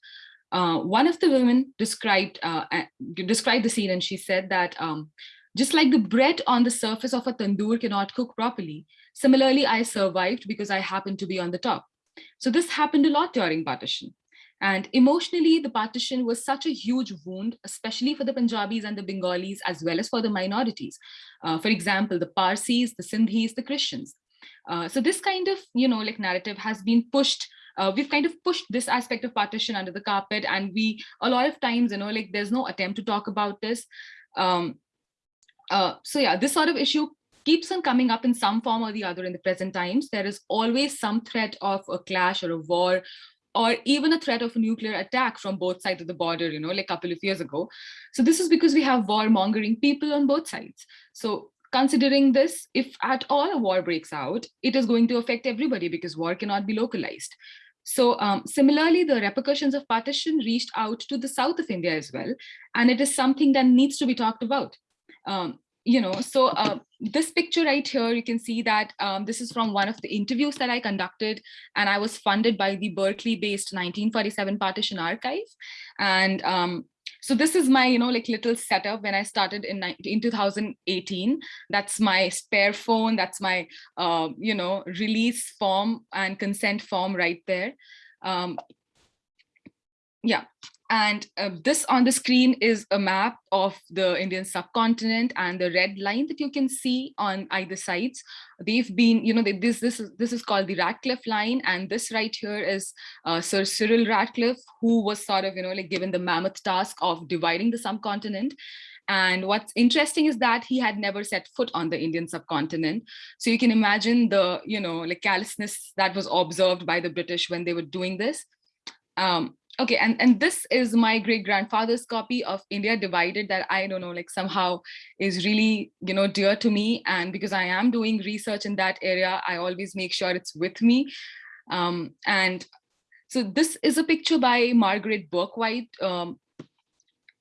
Speaker 7: Uh, one of the women described uh, described the scene and she said that um, just like the bread on the surface of a tandoor cannot cook properly, similarly, I survived because I happened to be on the top. So this happened a lot during partition. And emotionally, the partition was such a huge wound, especially for the Punjabis and the Bengalis, as well as for the minorities. Uh, for example, the Parsis, the Sindhis, the Christians. Uh, so this kind of, you know, like narrative has been pushed uh, we've kind of pushed this aspect of partition under the carpet and we a lot of times you know like there's no attempt to talk about this um, uh, so yeah this sort of issue keeps on coming up in some form or the other in the present times there is always some threat of a clash or a war or even a threat of a nuclear attack from both sides of the border, you know, like a couple of years ago. So this is because we have warmongering people on both sides. So considering this, if at all a war breaks out, it is going to affect everybody because war cannot be localized. So um, similarly, the repercussions of partition reached out to the south of India as well. And it is something that needs to be talked about. Um, you know, so uh, this picture right here, you can see that um, this is from one of the interviews that I conducted, and I was funded by the Berkeley-based 1947 Partition Archive. And um, so this is my, you know, like little setup when I started in, in 2018. That's my spare phone. That's my, uh, you know, release form and consent form right there. Um, yeah, and uh, this on the screen is a map of the Indian subcontinent and the red line that you can see on either sides. They've been, you know, they, this, this, is, this is called the Radcliffe line. And this right here is uh, Sir Cyril Radcliffe, who was sort of, you know, like given the mammoth task of dividing the subcontinent. And what's interesting is that he had never set foot on the Indian subcontinent. So you can imagine the, you know, like callousness that was observed by the British when they were doing this. Um, okay and and this is my great grandfather's copy of india divided that i don't know like somehow is really you know dear to me. And because i am doing research in that area i always make sure it's with me. Um, and so this is a picture by margaret Bourke-White um,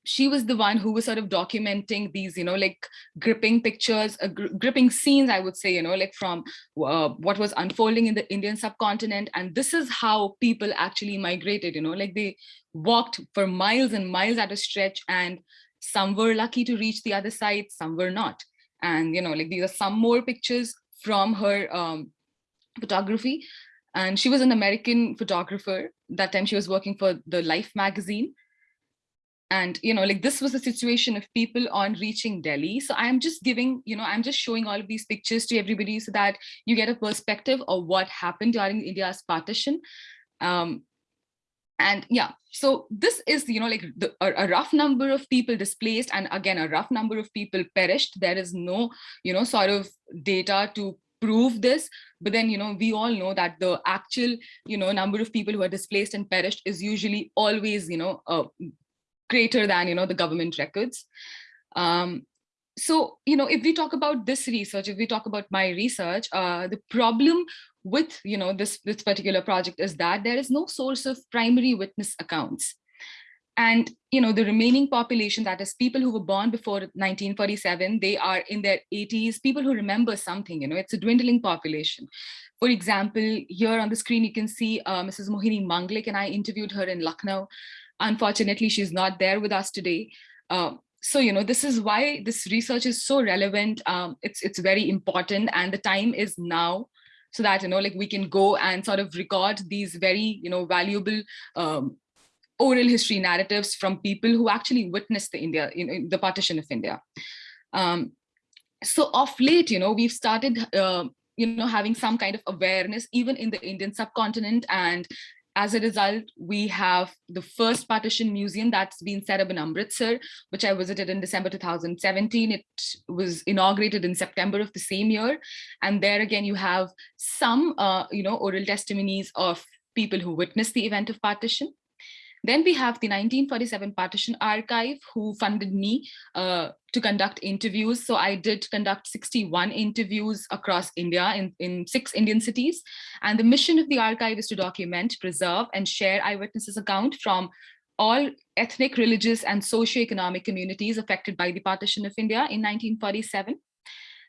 Speaker 7: she was the one who was sort of documenting these, you know, like gripping pictures, uh, gr gripping scenes, I would say, you know, like from uh, what was unfolding in the Indian subcontinent. And this is how people actually migrated, you know, like they walked for miles and miles at a stretch and some were lucky to reach the other side, some were not. And, you know, like these are some more pictures from her um, photography. And she was an American photographer that time she was working for the Life magazine. And, you know, like this was a situation of people on reaching Delhi. So I'm just giving, you know, I'm just showing all of these pictures to everybody so that you get a perspective of what happened during India's partition. Um, and yeah, so this is, you know, like the, a, a rough number of people displaced and again, a rough number of people perished. There is no, you know, sort of data to prove this but then you know we all know that the actual you know number of people who are displaced and perished is usually always you know uh, greater than you know the government records. Um so you know if we talk about this research if we talk about my research uh the problem with you know this this particular project is that there is no source of primary witness accounts. And you know the remaining population that is people who were born before 1947 they are in their 80s people who remember something you know it's a dwindling population. For example here on the screen you can see uh, mrs mohini manglik and i interviewed her in lucknow unfortunately she's not there with us today um, so you know this is why this research is so relevant um, it's it's very important and the time is now so that you know like we can go and sort of record these very you know valuable um, oral history narratives from people who actually witnessed the India, you know, the partition of India. Um, so of late, you know, we've started, uh, you know, having some kind of awareness even in the Indian subcontinent. And as a result, we have the first partition museum that's been set up in Amritsar, which I visited in December 2017. It was inaugurated in September of the same year. And there again, you have some, uh, you know, oral testimonies of people who witnessed the event of partition. Then we have the 1947 Partition Archive who funded me uh, to conduct interviews. So I did conduct 61 interviews across India in, in six Indian cities. And the mission of the archive is to document, preserve, and share eyewitnesses account from all ethnic, religious, and socioeconomic communities affected by the partition of India in 1947.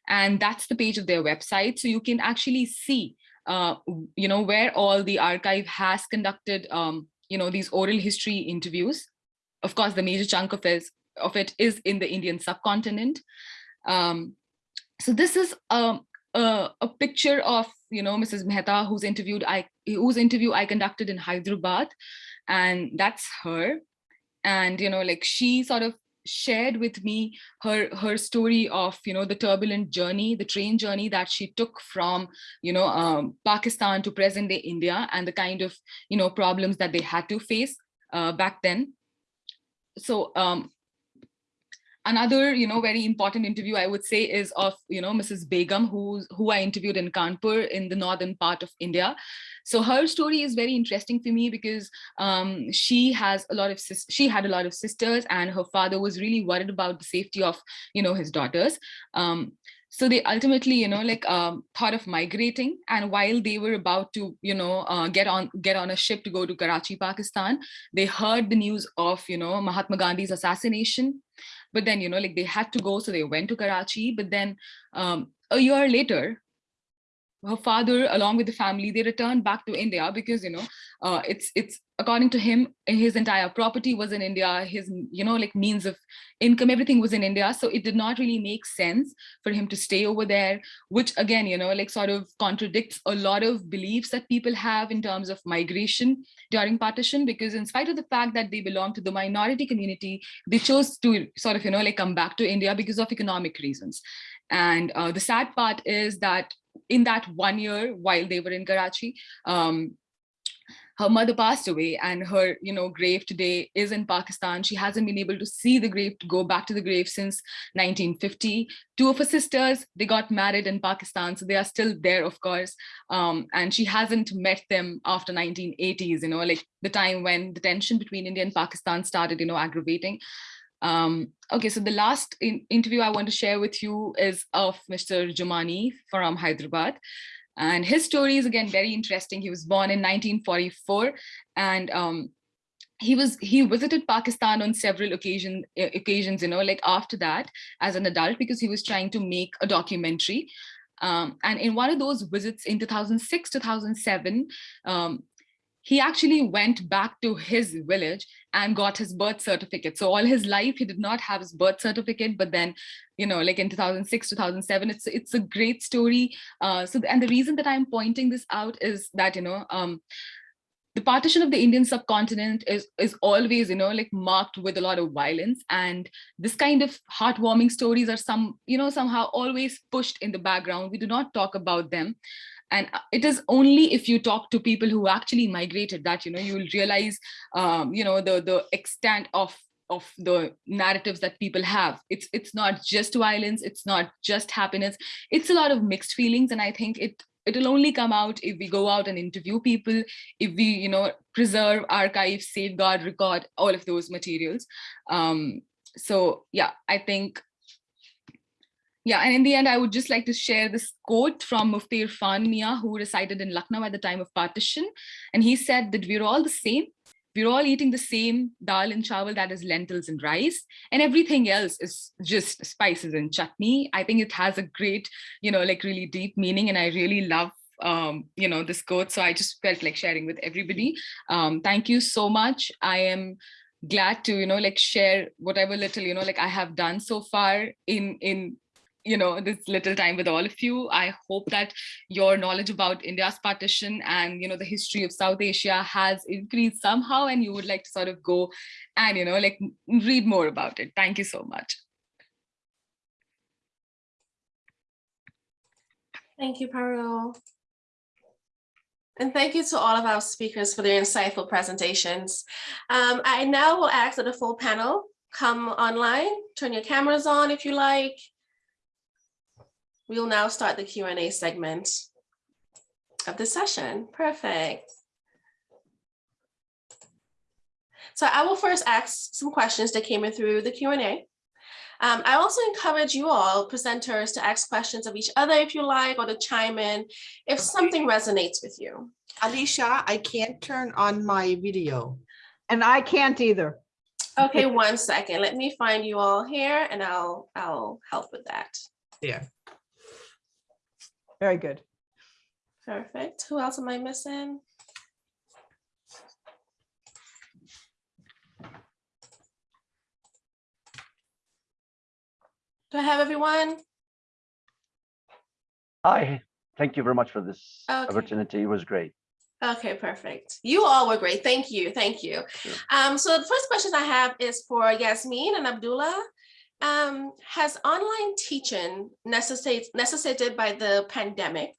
Speaker 7: And that's the page of their website. So you can actually see, uh, you know, where all the archive has conducted um, you know, these oral history interviews. Of course, the major chunk of it, of it is in the Indian subcontinent. Um, so this is um, a, a, picture of, you know, Mrs. Mehta, who's interviewed, I, whose interview I conducted in Hyderabad, and that's her. And, you know, like she sort of shared with me her her story of you know the turbulent journey the train journey that she took from you know um, pakistan to present day india and the kind of you know problems that they had to face uh, back then. So um, another you know very important interview i would say is of you know mrs begum who who i interviewed in kanpur in the northern part of india. So her story is very interesting for me because um, she has a lot of she had a lot of sisters and her father was really worried about the safety of you know his daughters. Um, so they ultimately you know like um, thought of migrating and while they were about to you know uh, get on get on a ship to go to karachi pakistan they heard the news of you know mahatma gandhi's assassination but then you know like they had to go so they went to karachi but then um, a year later her father along with the family they returned back to india because you know uh, it's it's according to him his entire property was in india his you know like means of income everything was in india. So it did not really make sense for him to stay over there which again you know like sort of contradicts a lot of beliefs that people have in terms of migration during partition because in spite of the fact that they belong to the minority community they chose to sort of you know like come back to india because of economic reasons. And uh, the sad part is that in that one year while they were in Karachi, um, her mother passed away and her you know grave today is in pakistan. She hasn't been able to see the grave go back to the grave since 1950 two of her sisters they got married in pakistan so they are still there of course. Um, and she hasn't met them after 1980s you know like the time when the tension between india and pakistan started you know aggravating um, okay, so the last in interview I want to share with you is of Mr. Jumani from Hyderabad. And his story is again very interesting. He was born in 1944 and um, he was he visited Pakistan on several occasion, occasions, you know, like after that as an adult because he was trying to make a documentary. Um, and in one of those visits in 2006, 2007, um, he actually went back to his village and got his birth certificate. So all his life, he did not have his birth certificate, but then, you know, like in 2006, 2007, it's, it's a great story. Uh, so, and the reason that I'm pointing this out is that, you know, um, the partition of the Indian subcontinent is, is always, you know, like marked with a lot of violence. And this kind of heartwarming stories are some, you know, somehow always pushed in the background. We do not talk about them. And uh, it is only if you talk to people who actually migrated that, you know, you will realize, um, you know, the, the extent of of the narratives that people have. It's it's not just violence, it's not just happiness, it's a lot of mixed feelings. And I think it it'll only come out if we go out and interview people, if we, you know, preserve, archive, safeguard, record all of those materials. Um, so yeah, I think yeah, and in the end, I would just like to share this quote from Mufti Irfan Mia, who resided in Lucknow at the time of partition. And he said that we're all the same. We're all eating the same dal and chawal, that is lentils and rice, and everything else is just spices and chutney. I think it has a great, you know, like really deep meaning, and I really love um you know this quote so i just felt like sharing with everybody um thank you so much i am glad to you know like share whatever little you know like i have done so far in in you know this little time with all of you i hope that your knowledge about india's partition and you know the history of south asia has increased somehow and you would like to sort of go and you know like read more about it thank you so much
Speaker 2: Thank you, Parul. And thank you to all of our speakers for their insightful presentations. Um, I now will ask that the full panel come online, turn your cameras on if you like. We'll now start the Q and A segment of the session. Perfect. So I will first ask some questions that came in through the Q and A. Um, I also encourage you all presenters to ask questions of each other if you like, or to chime in if something resonates with you.
Speaker 3: Alicia, I can't turn on my video.
Speaker 5: And I can't either.
Speaker 2: Okay, one second. Let me find you all here and I'll, I'll help with that.
Speaker 3: There.
Speaker 5: Very good.
Speaker 2: Perfect. Who else am I missing? Do I have everyone?
Speaker 4: Hi, thank you very much for this
Speaker 2: Okay.
Speaker 4: opportunity. It was great.
Speaker 2: Okay, perfect. You all were great. Thank you. Thank you. Um, so the first question I have is for Yasmin and Abdullah. Um, has online teaching necessitated necessitated by the pandemic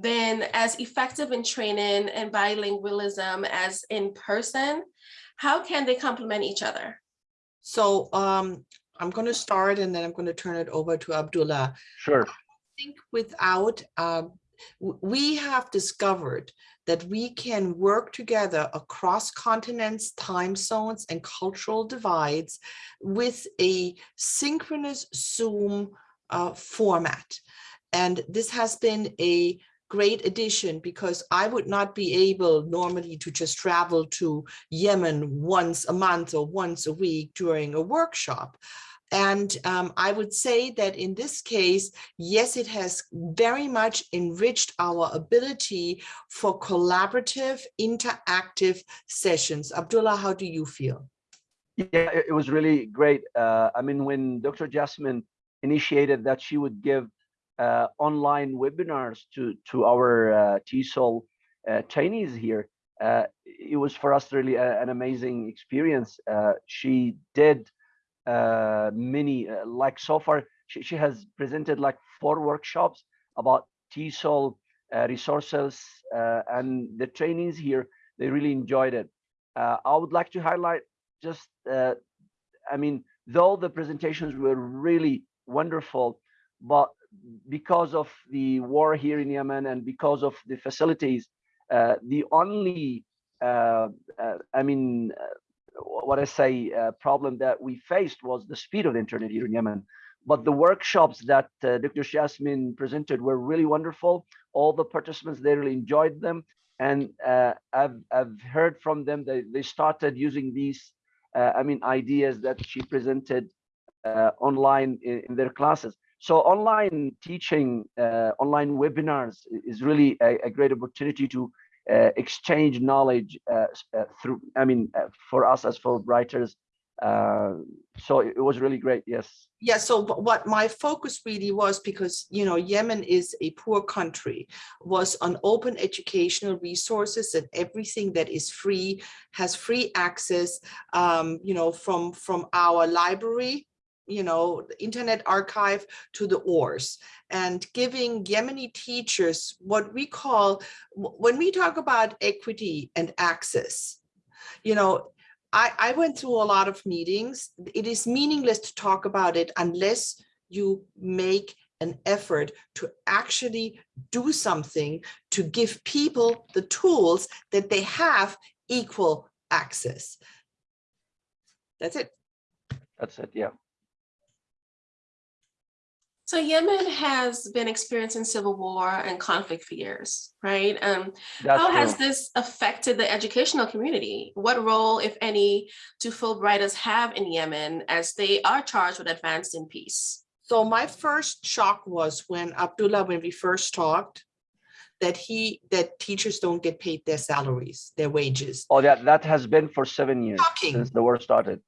Speaker 2: been as effective in training and bilingualism as in person? How can they complement each other?
Speaker 3: So um, I'm going to start and then I'm going to turn it over to Abdullah.
Speaker 4: Sure.
Speaker 3: think without, um, w- we have discovered that we can work together across continents, time zones, and cultural divides with a synchronous Zoom uh, format. And this has been a great addition because I would not be able normally to just travel to Yemen once a month or once a week during a workshop. And um, I would say that in this case, yes, it has very much enriched our ability for collaborative, interactive sessions. Abdullah, how do you feel?
Speaker 4: Yeah, it, was really great. Uh, I mean, when Dr. Jasmine initiated that she would give uh, online webinars to to our uh, TESOL uh, trainees here, uh, it was for us really a- an amazing experience. Uh, she did uh, many, uh, like so far, she, she has presented like four workshops about TESOL uh, resources uh, and the trainees here, they really enjoyed it. Uh, I would like to highlight just, I mean, though the presentations were really wonderful, but because of the war here in Yemen and because of the facilities, the only, I mean, what I say, uh, problem that we faced was the speed of the internet here in Yemen. But the workshops that uh, Dr. Jasmine presented were really wonderful. All the participants, they really enjoyed them. And uh, I've, I've heard from them that they started using these, uh, I mean, ideas that she presented uh, online in, in their classes. So online teaching, uh, online webinars is really a, a great opportunity to exchange knowledge uh, uh, through, I mean, uh, for us as Fulbrighters, Uh, so it, it was really great. Yes.
Speaker 3: Yeah, so what my focus really was, because, you know, Yemen is a poor country, was on open educational resources and everything that is free, has free access, um, you know, from, from our library, you know, the Internet Archive to the ORS, and giving Yemeni teachers what we call, when we talk about equity and access, you know, I, I went through a lot of meetings. It is meaningless to talk about it unless you make an effort to actually do something to give people the tools that they have equal access. That's it.
Speaker 4: That's it. Yeah.
Speaker 2: So Yemen has been experiencing civil war and conflict for years, right? Um,
Speaker 4: That's
Speaker 2: how has this affected the educational community? What role, if any, do Fulbrighters have in Yemen as they are charged with advancing peace?
Speaker 3: So my first shock was when Abdullah, when we first talked, that he, that teachers don't get paid their salaries, their wages.
Speaker 4: Oh, that that has been for seven years
Speaker 3: Shocking.
Speaker 4: since the war started.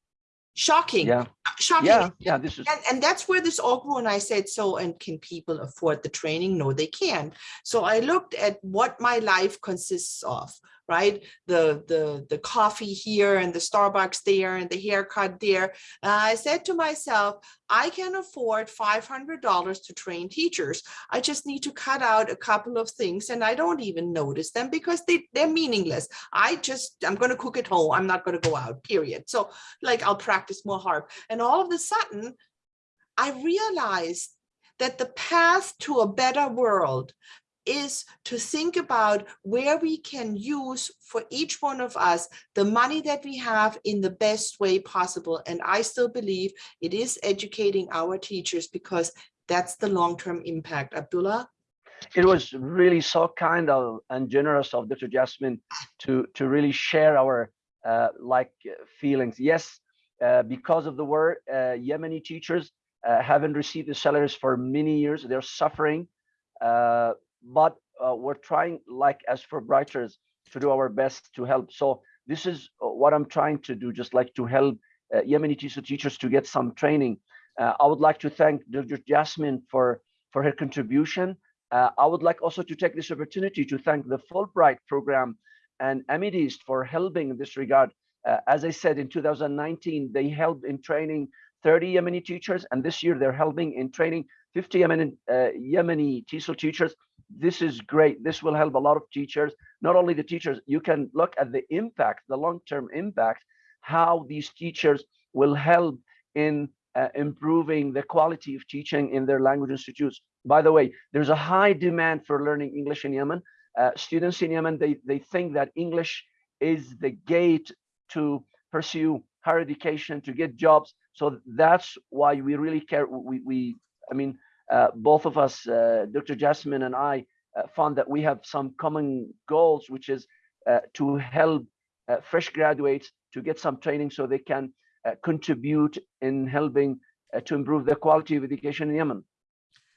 Speaker 3: Shocking,
Speaker 4: Yeah.
Speaker 3: shocking.
Speaker 4: Yeah. Yeah. This is
Speaker 3: And, and that's where this all grew. And I said, so, and can people afford the training? No, they can't. So I looked at what my life consists of, right? The, the, the coffee here and the Starbucks there and the haircut there. I said to myself, I can afford $500 to train teachers. I just need to cut out a couple of things and I don't even notice them because they, they're meaningless. I just, I'm going to cook at home. I'm not going to go out, period. So like I'll practice more harp. And all of a sudden, I realized that the path to a better world is to think about where we can use for each one of us the money that we have in the best way possible. And I still believe it is educating our teachers because that's the long-term impact. Abdullah?
Speaker 4: it was really so kind of and generous of Dr. Jasmine to to really share our uh, like uh, feelings. Yes, uh, because of the war, uh, Yemeni teachers uh, haven't received the salaries for many years. They're suffering, uh, but uh, we're trying, like as Fulbrighters, to do our best to help. So this is uh, what I'm trying to do, just like to help uh, Yemeni teachers to get some training. Uh, I would like to thank Dr. Jasmine for for her contribution. Uh, I would like also to take this opportunity to thank the Fulbright program and AMIDEAST for helping in this regard. Uh, as I said, in 2019, they helped in training 30 Yemeni teachers, and this year they're helping in training 50 Yemeni, uh, Yemeni TESOL teachers. This is great. This will help a lot of teachers, not only the teachers, you can look at the impact, the long-term impact, how these teachers will help in uh, improving the quality of teaching in their language institutes. By the way, there's a high demand for learning English in Yemen. Uh, students in Yemen, they, they think that English is the gate to pursue higher education, to get jobs. So that's why we really care. We, we I mean, uh, both of us, uh, Dr. Jasmine and I, uh, found that we have some common goals, which is uh, to help uh, fresh graduates to get some training so they can uh, contribute in helping to improve the quality of education in Yemen.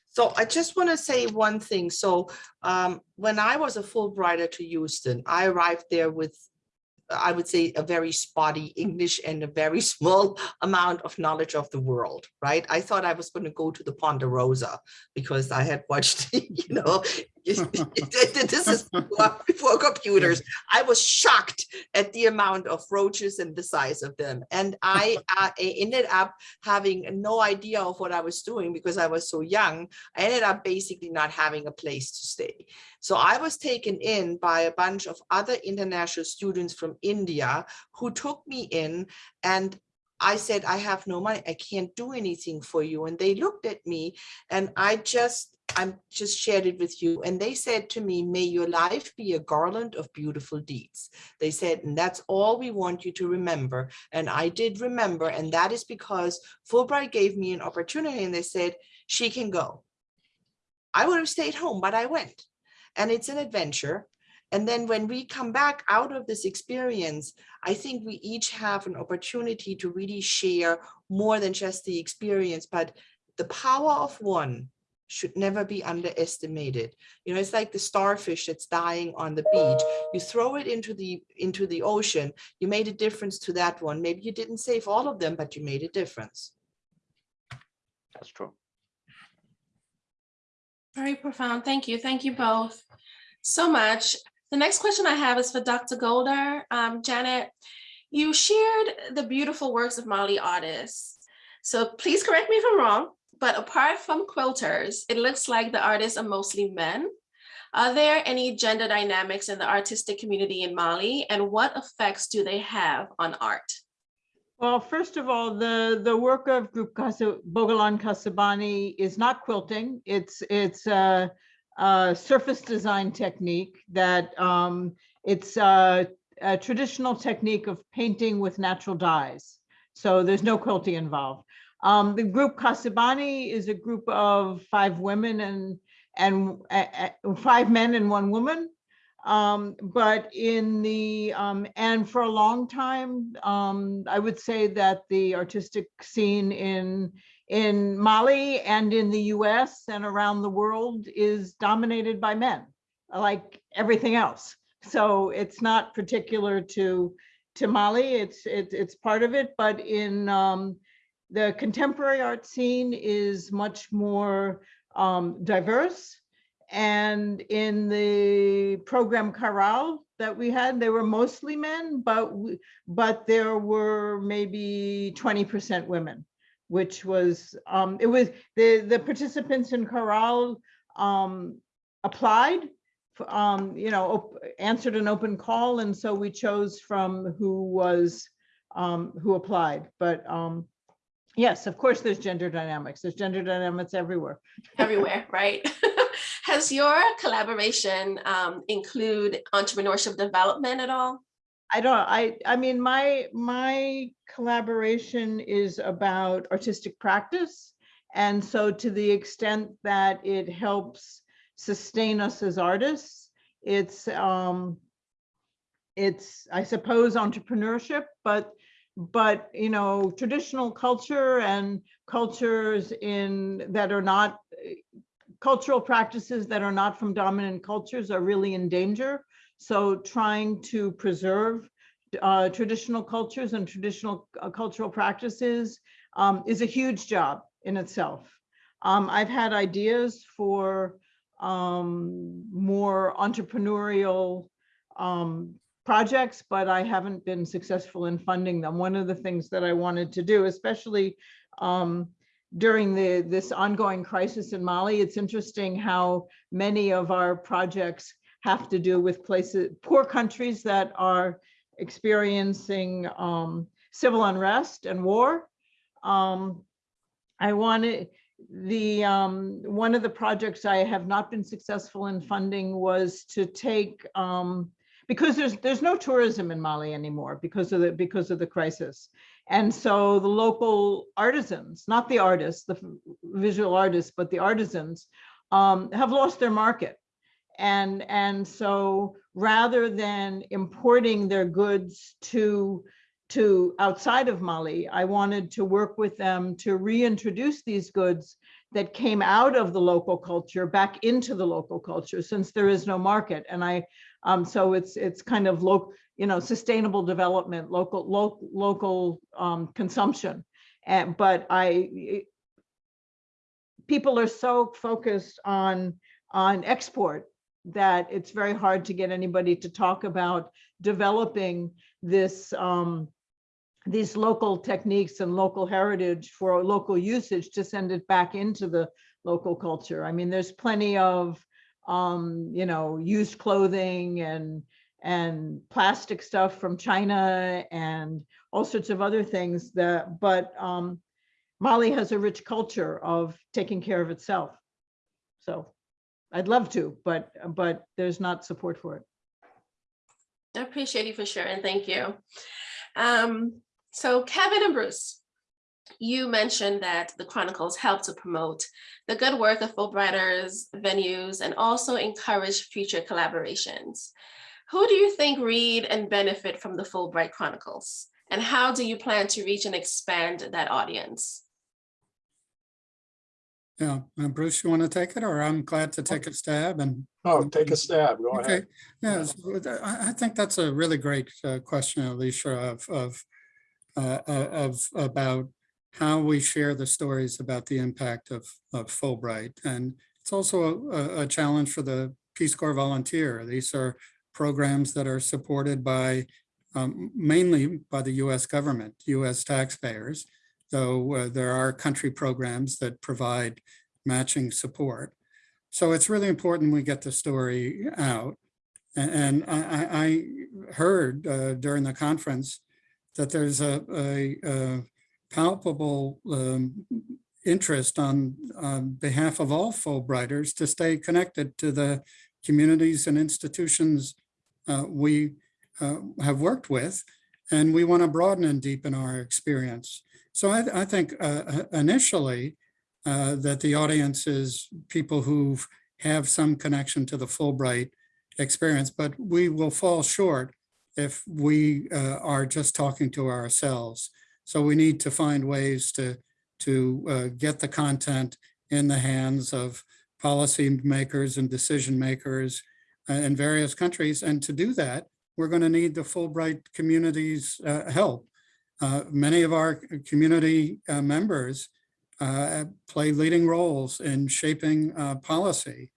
Speaker 3: So I just want to say one thing. So um, when I was a Fulbrighter to Houston, I arrived there with, I would say, a very spotty English and a very small amount of knowledge of the world, right? I thought I was going to go to the Ponderosa because I had watched, you know, this is before computers. I was shocked at the amount of roaches and the size of them. And I, uh, I ended up having no idea of what I was doing because I was so young. I ended up basically not having a place to stay. So I was taken in by a bunch of other international students from India who took me in and I said, I have no money. I can't do anything for you. And they looked at me and I just, I'm just shared it with you. And they said to me, may your life be a garland of beautiful deeds. They said, and that's all we want you to remember. And I did remember. And that is because Fulbright gave me an opportunity and they said, she can go. I would have stayed home, but I went. And it's an adventure. And then when we come back out of this experience, I think we each have an opportunity to really share more than just the experience, but the power of one should never be underestimated. You know, it's like the starfish that's dying on the beach. You throw it into the into the ocean. You made a difference to that one. Maybe you didn't save all of them, but you made a difference.
Speaker 4: That's true.
Speaker 2: Very profound. Thank you. Thank you both so much. The next question I have is for Dr. Goldner. Um, Janet, you shared the beautiful works of Mali artists. So please correct me if I'm wrong, but apart from quilters, it looks like the artists are mostly men. Are there any gender dynamics in the artistic community in Mali and what effects do they have on art?
Speaker 5: Well, first of all, the, the work of Group Bogolan Kasobane is not quilting. It's, it's a, a surface design technique that um, it's a, a traditional technique of painting with natural dyes. So there's no quilting involved. Um, the group Kasobane is a group of five women and, and uh, uh, five men and one woman. Um, but in the, um, and for a long time, um, I would say that the artistic scene in, in Mali and in the US and around the world is dominated by men, like everything else. So it's not particular to, to Mali, it's, it's, it's part of it, but in, um, the contemporary art scene is much more um, diverse. And in the program Caral that we had, they were mostly men, but we, but there were maybe 20% women, which was um, it was the the participants in Caral um, applied, um, you know, answered an open call, and so we chose from who was um, who applied. But um, yes, of course, there's gender dynamics. There's gender dynamics everywhere.
Speaker 2: everywhere, right? Has your collaboration um, include entrepreneurship development at all?
Speaker 5: I don't, I, I mean, my, my collaboration is about artistic practice. And so to the extent that it helps sustain us as artists, it's, um, it's, I suppose, entrepreneurship, but, but, you know, traditional culture and cultures in, that are not, cultural practices that are not from dominant cultures are really in danger. So trying to preserve uh, traditional cultures and traditional uh, cultural practices um, is a huge job in itself. Um, I've had ideas for um, more entrepreneurial um, projects, but I haven't been successful in funding them. One of the things that I wanted to do, especially um, during the this ongoing crisis in Mali, it's interesting how many of our projects have to do with places, poor countries that are experiencing um, civil unrest and war. Um, I wanted the um, one of the projects I have not been successful in funding was to take um, because there's there's no tourism in Mali anymore because of the because of the crisis. And so the local artisans, not the artists, the visual artists, but the artisans um, have lost their market. And, and so rather than importing their goods to, to outside of Mali, I wanted to work with them to reintroduce these goods that came out of the local culture back into the local culture since there is no market. And I, um, so it's, it's kind of local, you know, sustainable development, local, local, local um, consumption. And, but I, people are so focused on, on export that it's very hard to get anybody to talk about developing this, um, these local techniques and local heritage for local usage to send it back into the local culture. I mean, there's plenty of, um, you know, used clothing and and plastic stuff from China and all sorts of other things that, but um, Mali has a rich culture of taking care of itself. So I'd love to, but, but there's not support for it.
Speaker 2: I appreciate you for sharing. Thank you. Um, so Kevin and Bruce, you mentioned that the Chronicles help to promote the good work of Fulbrighters, venues, and also encourage future collaborations. Who do you think read and benefit from the Fulbright Chronicles? And how do you plan to reach and expand that audience?
Speaker 1: Yeah, Uh, Bruce, you want to take it or I'm glad to take a stab and
Speaker 6: Oh, take a stab. Go
Speaker 1: Okay,
Speaker 6: ahead.
Speaker 1: yeah, so I, I think that's a really great uh, question, Alicia, of, of, uh, uh, of, about how we share the stories about the impact of, of Fulbright. And it's also a, a challenge for the Peace Corps volunteer. These are programs that are supported by, um, mainly by the US government, US taxpayers, though uh, there are country programs that provide matching support. So it's really important we get the story out. And I, I- heard uh, during the conference that there's a, a, uh, palpable um, interest on, on behalf of all Fulbrighters to stay connected to the communities and institutions uh, we uh, have worked with, and we want to broaden and deepen our experience. So I, I think uh, initially, uh, that the audience is people who have some connection to the Fulbright experience, but we will fall short if we uh, are just talking to ourselves. So we need to find ways to, to uh, get the content in the hands of policy makers and decision makers uh, in various countries. And to do that, we're going to need the Fulbright community's uh, help. Uh, Many of our community uh, members uh, play leading roles in shaping uh, policy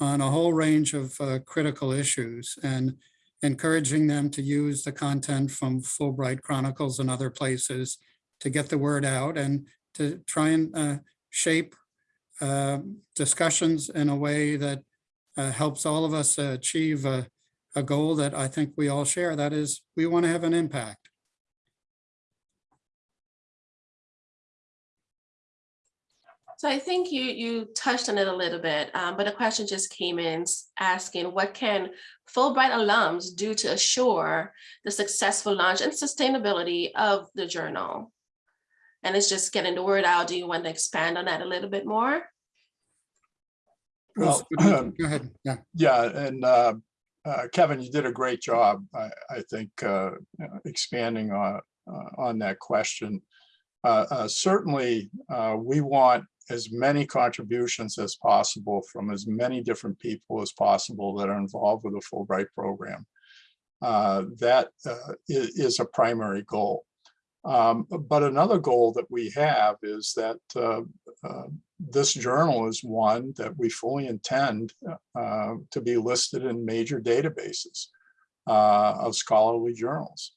Speaker 1: on a whole range of uh, critical issues and encouraging them to use the content from Fulbright Chronicles and other places to get the word out and to try and uh, shape discussions in a way that helps all of us achieve a, a goal that I think we all share. That is, we want to have an impact.
Speaker 2: So I think you, you touched on it a little bit, um, but a question just came in asking, what can Fulbright alums do to assure the successful launch and sustainability of the journal? And it's just getting the word out. Do you want to expand on that a little bit more?
Speaker 6: Well,
Speaker 1: Go ahead, yeah.
Speaker 6: Yeah, and uh, uh, Kevin, you did a great job, I, I think, uh, uh, expanding on, uh, on that question. Uh, uh, Certainly, uh, we want as many contributions as possible from as many different people as possible that are involved with the Fulbright program. Uh, That uh, is a primary goal. Um, But another goal that we have is that uh, uh, this journal is one that we fully intend uh, to be listed in major databases uh, of scholarly journals.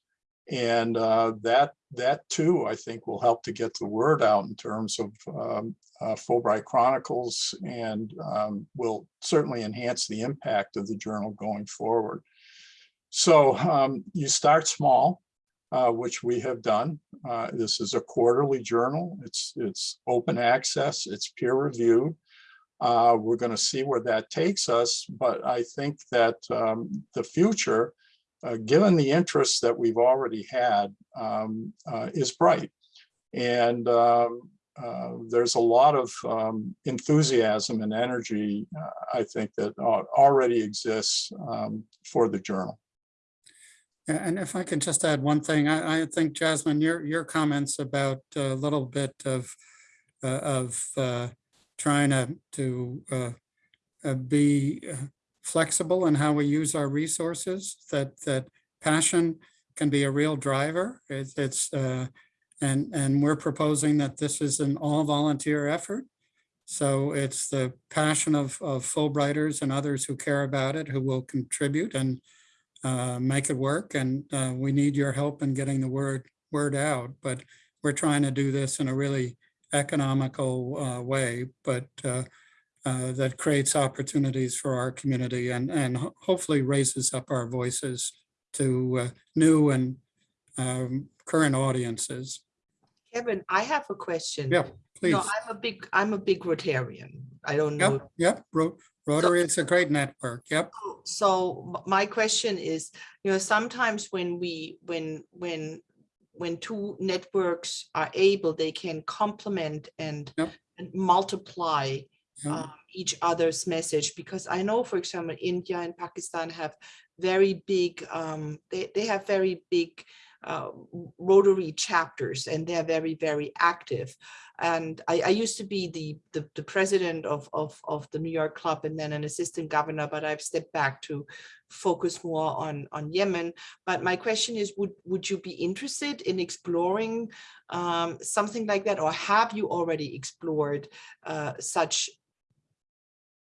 Speaker 6: And uh, that, that too, I think will help to get the word out in terms of um, uh, Fulbright Chronicles and um, will certainly enhance the impact of the journal going forward. So um, you start small, uh, which we have done. Uh, This is a quarterly journal. It's, it's open access, it's peer reviewed. Uh, We're going to see where that takes us, but I think that um, the future, uh, given the interest that we've already had, um, uh, is bright. And um, uh, there's a lot of um, enthusiasm and energy, uh, I think, that already exists um, for the journal.
Speaker 1: And if I can just add one thing, I, I think Jasmine, your, your comments about a little bit of, uh, of uh, trying to, to be flexible in how we use our resources, that, that passion can be a real driver. It's, it's, uh, and, and we're proposing that this is an all volunteer effort. So it's the passion of, of Fulbrighters and others who care about it, who will contribute and uh, make it work. And uh, we need your help in getting the word, word out. But we're trying to do this in a really economical uh, way, but uh, that creates opportunities for our community and, and hopefully raises up our voices to uh, new and um, current audiences.
Speaker 3: Kevin, I have a question.
Speaker 1: Yeah, please.
Speaker 3: No, I'm a big, I'm a big Rotarian. I don't know.
Speaker 1: Yep, yep. Ro- Rotary, it's a great network. Yep.
Speaker 3: So my question is, you know, sometimes when we, when, when, when two networks are able, they can complement and
Speaker 1: Yep.
Speaker 3: and multiply. Um, each other's message, because I know, for example, India and Pakistan have very big, um, they, they have very big uh, Rotary chapters and they're very, very active. And I, I used to be the, the, the president of, of, of the New York club and then an assistant governor, but I've stepped back to focus more on, on Yemen. But my question is, would, would you be interested in exploring um, something like that? Or have you already explored uh, such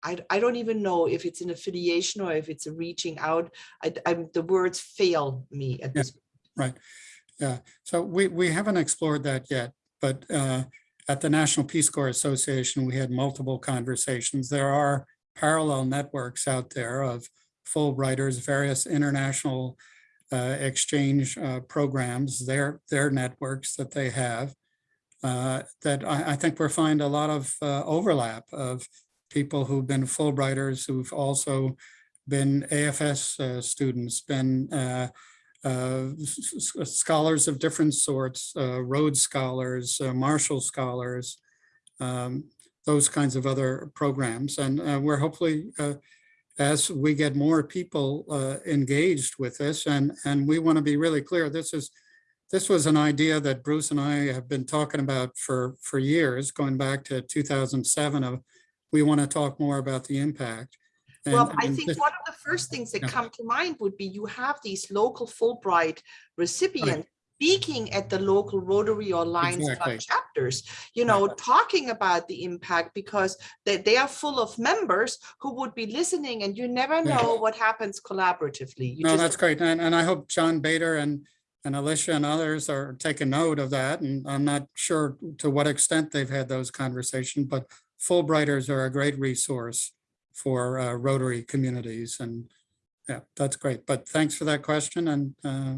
Speaker 3: I, I don't even know if it's an affiliation or if it's a reaching out. I, I'm, the words fail me at
Speaker 1: Yeah.
Speaker 3: this.
Speaker 1: Right. Yeah. So we, we haven't explored that yet, but uh, at the National Peace Corps Association, we had multiple conversations. There are parallel networks out there of Fulbrighters, various international uh, exchange uh, programs, their, their networks that they have. uh, That I, I think we're find a lot of uh, overlap of people who've been Fulbrighters, who've also been AFS uh, students, been uh, uh, scholars of different sorts, uh, Rhodes Scholars, uh, Marshall Scholars, um, those kinds of other programs. And uh, we're hopefully, as we get more people engaged with this, and, and we want to be really clear, this is, this was an idea that Bruce and I have been talking about for, for years, going back to 2007 of, we want to talk more about the impact.
Speaker 3: Well, I think one of the first things that
Speaker 1: Yeah.
Speaker 3: come to mind would be you have these local Fulbright recipients speaking at the local Rotary or Lions
Speaker 1: Exactly.
Speaker 3: Club chapters, you know, talking about the impact because they, they are full of members who would be listening and you never
Speaker 1: Yeah.
Speaker 3: know what happens collaboratively. You
Speaker 1: No, that's great. And, and I hope John Bader and, and Alicia and others are taking note of that. And I'm not sure to what extent they've had those conversations, but Fulbrighters are a great resource for uh, Rotary communities. And yeah, that's great. But thanks for that question and uh,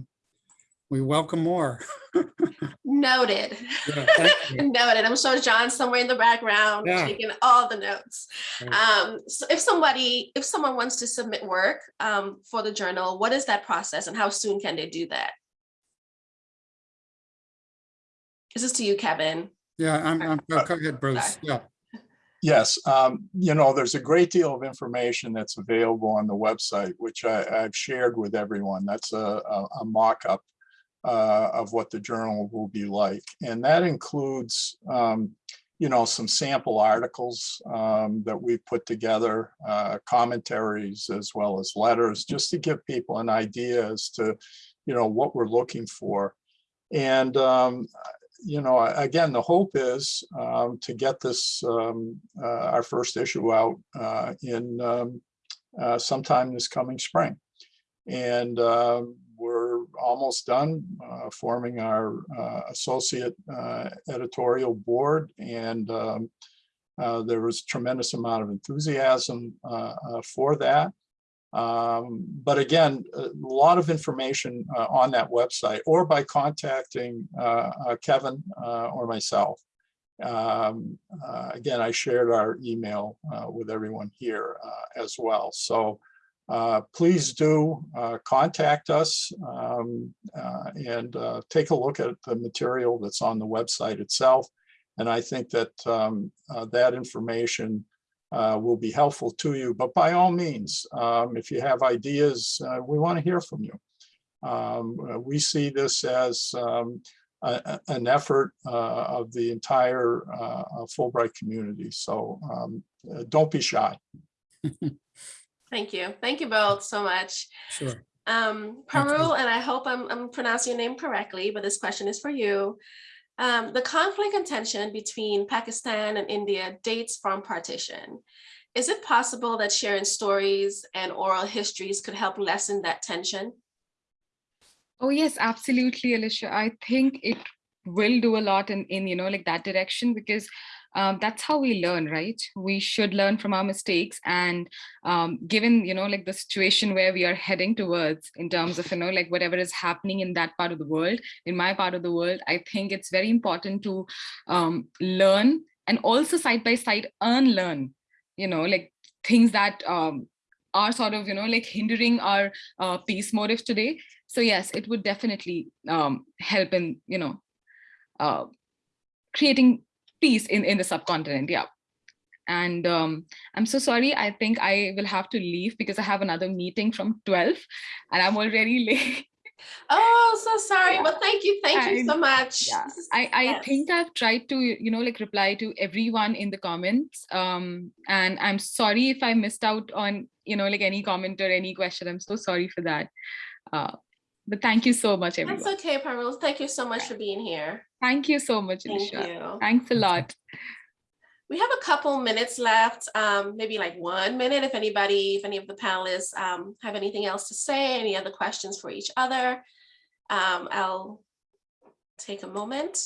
Speaker 1: we welcome more.
Speaker 2: Noted.
Speaker 1: Yeah.
Speaker 2: Noted. I'm sure John's somewhere in the background
Speaker 1: Yeah.
Speaker 2: taking all the notes. Um, so if somebody, if someone wants to submit work um, for the journal, what is that process and how soon can they do that? This is to you, Kevin.
Speaker 1: Yeah, I'm, I'm, go go ahead, Bruce. Yeah,
Speaker 6: Yes, um, you know, there's a great deal of information that's available on the website, which I, I've shared with everyone. That's a, a, a mock-up uh, of what the journal will be like. And that includes, um, you know, some sample articles um, that we've put together, uh, commentaries as well as letters, just to give people an idea as to, you know, what we're looking for. And um, you know, again, the hope is um, to get this, um, uh, our first issue out uh, in um, uh, sometime this coming spring. And uh, we're almost done uh, forming our uh, associate uh, editorial board. And um, there was tremendous amount of enthusiasm for that. Um, but again, a lot of information uh, on that website or by contacting uh, uh, Kevin uh, or myself. Um, uh, again, I shared our email with everyone here as well. So please do contact us um, and take a look at the material that's on the website itself. And I think that um, that information uh, will be helpful to you. But by all means, um, if you have ideas, uh, we want to hear from you. Um, uh, we see this as um, a- a- an effort uh, of the entire uh, uh, Fulbright community. So um, don't be shy.
Speaker 2: Thank you. Thank you both so much.
Speaker 1: sure.
Speaker 2: Um, Parul, and I hope I'm, I'm pronouncing your name correctly, but this question is for you. Um, the conflict and tension between Pakistan and India dates from partition. Is it possible that sharing stories and oral histories could help lessen that tension?
Speaker 7: Oh yes, absolutely, Alicia. I think it will do a lot in, in you know, like that direction because um, that's how we learn, right? We should learn from our mistakes. And um, given, you know, like the situation where we are heading towards in terms of, you know, like whatever is happening in that part of the world, in my part of the world, I think it's very important to um, learn and also side by side unlearn, you know, like things that um, are sort of, you know, like hindering our uh, peace motive today. So yes, it would definitely um, help in, you know, uh, creating peace in, in the subcontinent. Yeah. And um, I'm so sorry. I think I will have to leave because I have another meeting from 12 and I'm already late.
Speaker 2: Oh, so sorry. Well, thank you. Thank you so much.
Speaker 7: yeah, I, I
Speaker 2: yes.
Speaker 7: think I've tried to, you know, like reply to everyone in the comments. Um, and I'm sorry if I missed out on, you know, like any comment or any question. I'm so sorry for that. Uh, but thank you so much, everyone.
Speaker 2: That's okay, Parul. Thank you so much for being here.
Speaker 7: Thank you so much,
Speaker 2: Thank
Speaker 7: Alicia.
Speaker 2: you.
Speaker 7: Thanks a lot.
Speaker 2: We have a couple minutes left, um, maybe like one minute, if anybody, if any of the panelists um, have anything else to say, any other questions for each other. Um, I'll take a moment.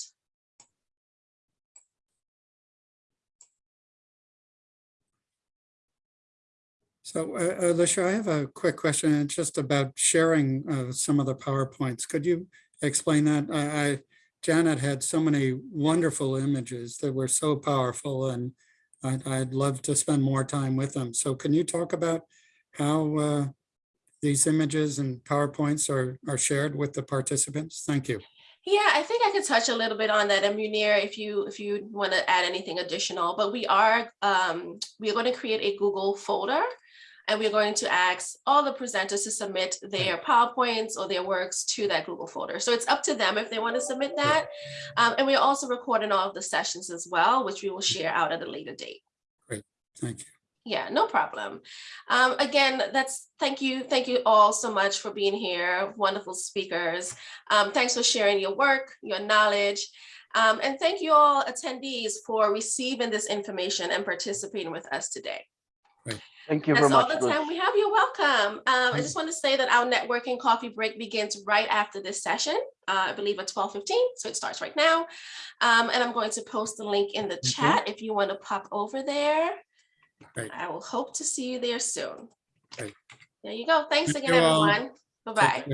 Speaker 1: So uh, Alicia, I have a quick question. Just about sharing uh, some of the PowerPoints. Could you explain that? I, I- Janet had so many wonderful images that were so powerful and I'd, I'd love to spend more time with them. So can you talk about how uh, these images and PowerPoints are, are shared with the participants? Thank you.
Speaker 2: Yeah, I think I could touch a little bit on that, Munir, if you if you want to add anything additional, but we are um, we are going to create a Google folder. And we're going to ask all the presenters to submit their PowerPoints or their works to that Google folder. So it's up to them if they want to submit that. Um, and we're also recording all of the sessions as well, which we will share out at a later date.
Speaker 1: Great, thank you.
Speaker 2: Yeah, no problem. Um, again, that's, thank you, thank you all so much for being here, wonderful speakers. Um, thanks for sharing your work, your knowledge. Um, and thank you all attendees for receiving this information and participating with us today.
Speaker 4: Thank you very
Speaker 2: That's all the time we have. You're welcome. Um, I just want to say that our networking coffee break begins right after this session, uh, I believe at twelve fifteen, so it starts right now. Um, and I'm going to post the link in the
Speaker 1: Mhm.
Speaker 2: chat if you want to pop over there.
Speaker 1: Great.
Speaker 2: I will hope to see you there soon.
Speaker 1: Great.
Speaker 2: There you go. Thanks
Speaker 1: Thank
Speaker 2: again, everyone. Bye-bye.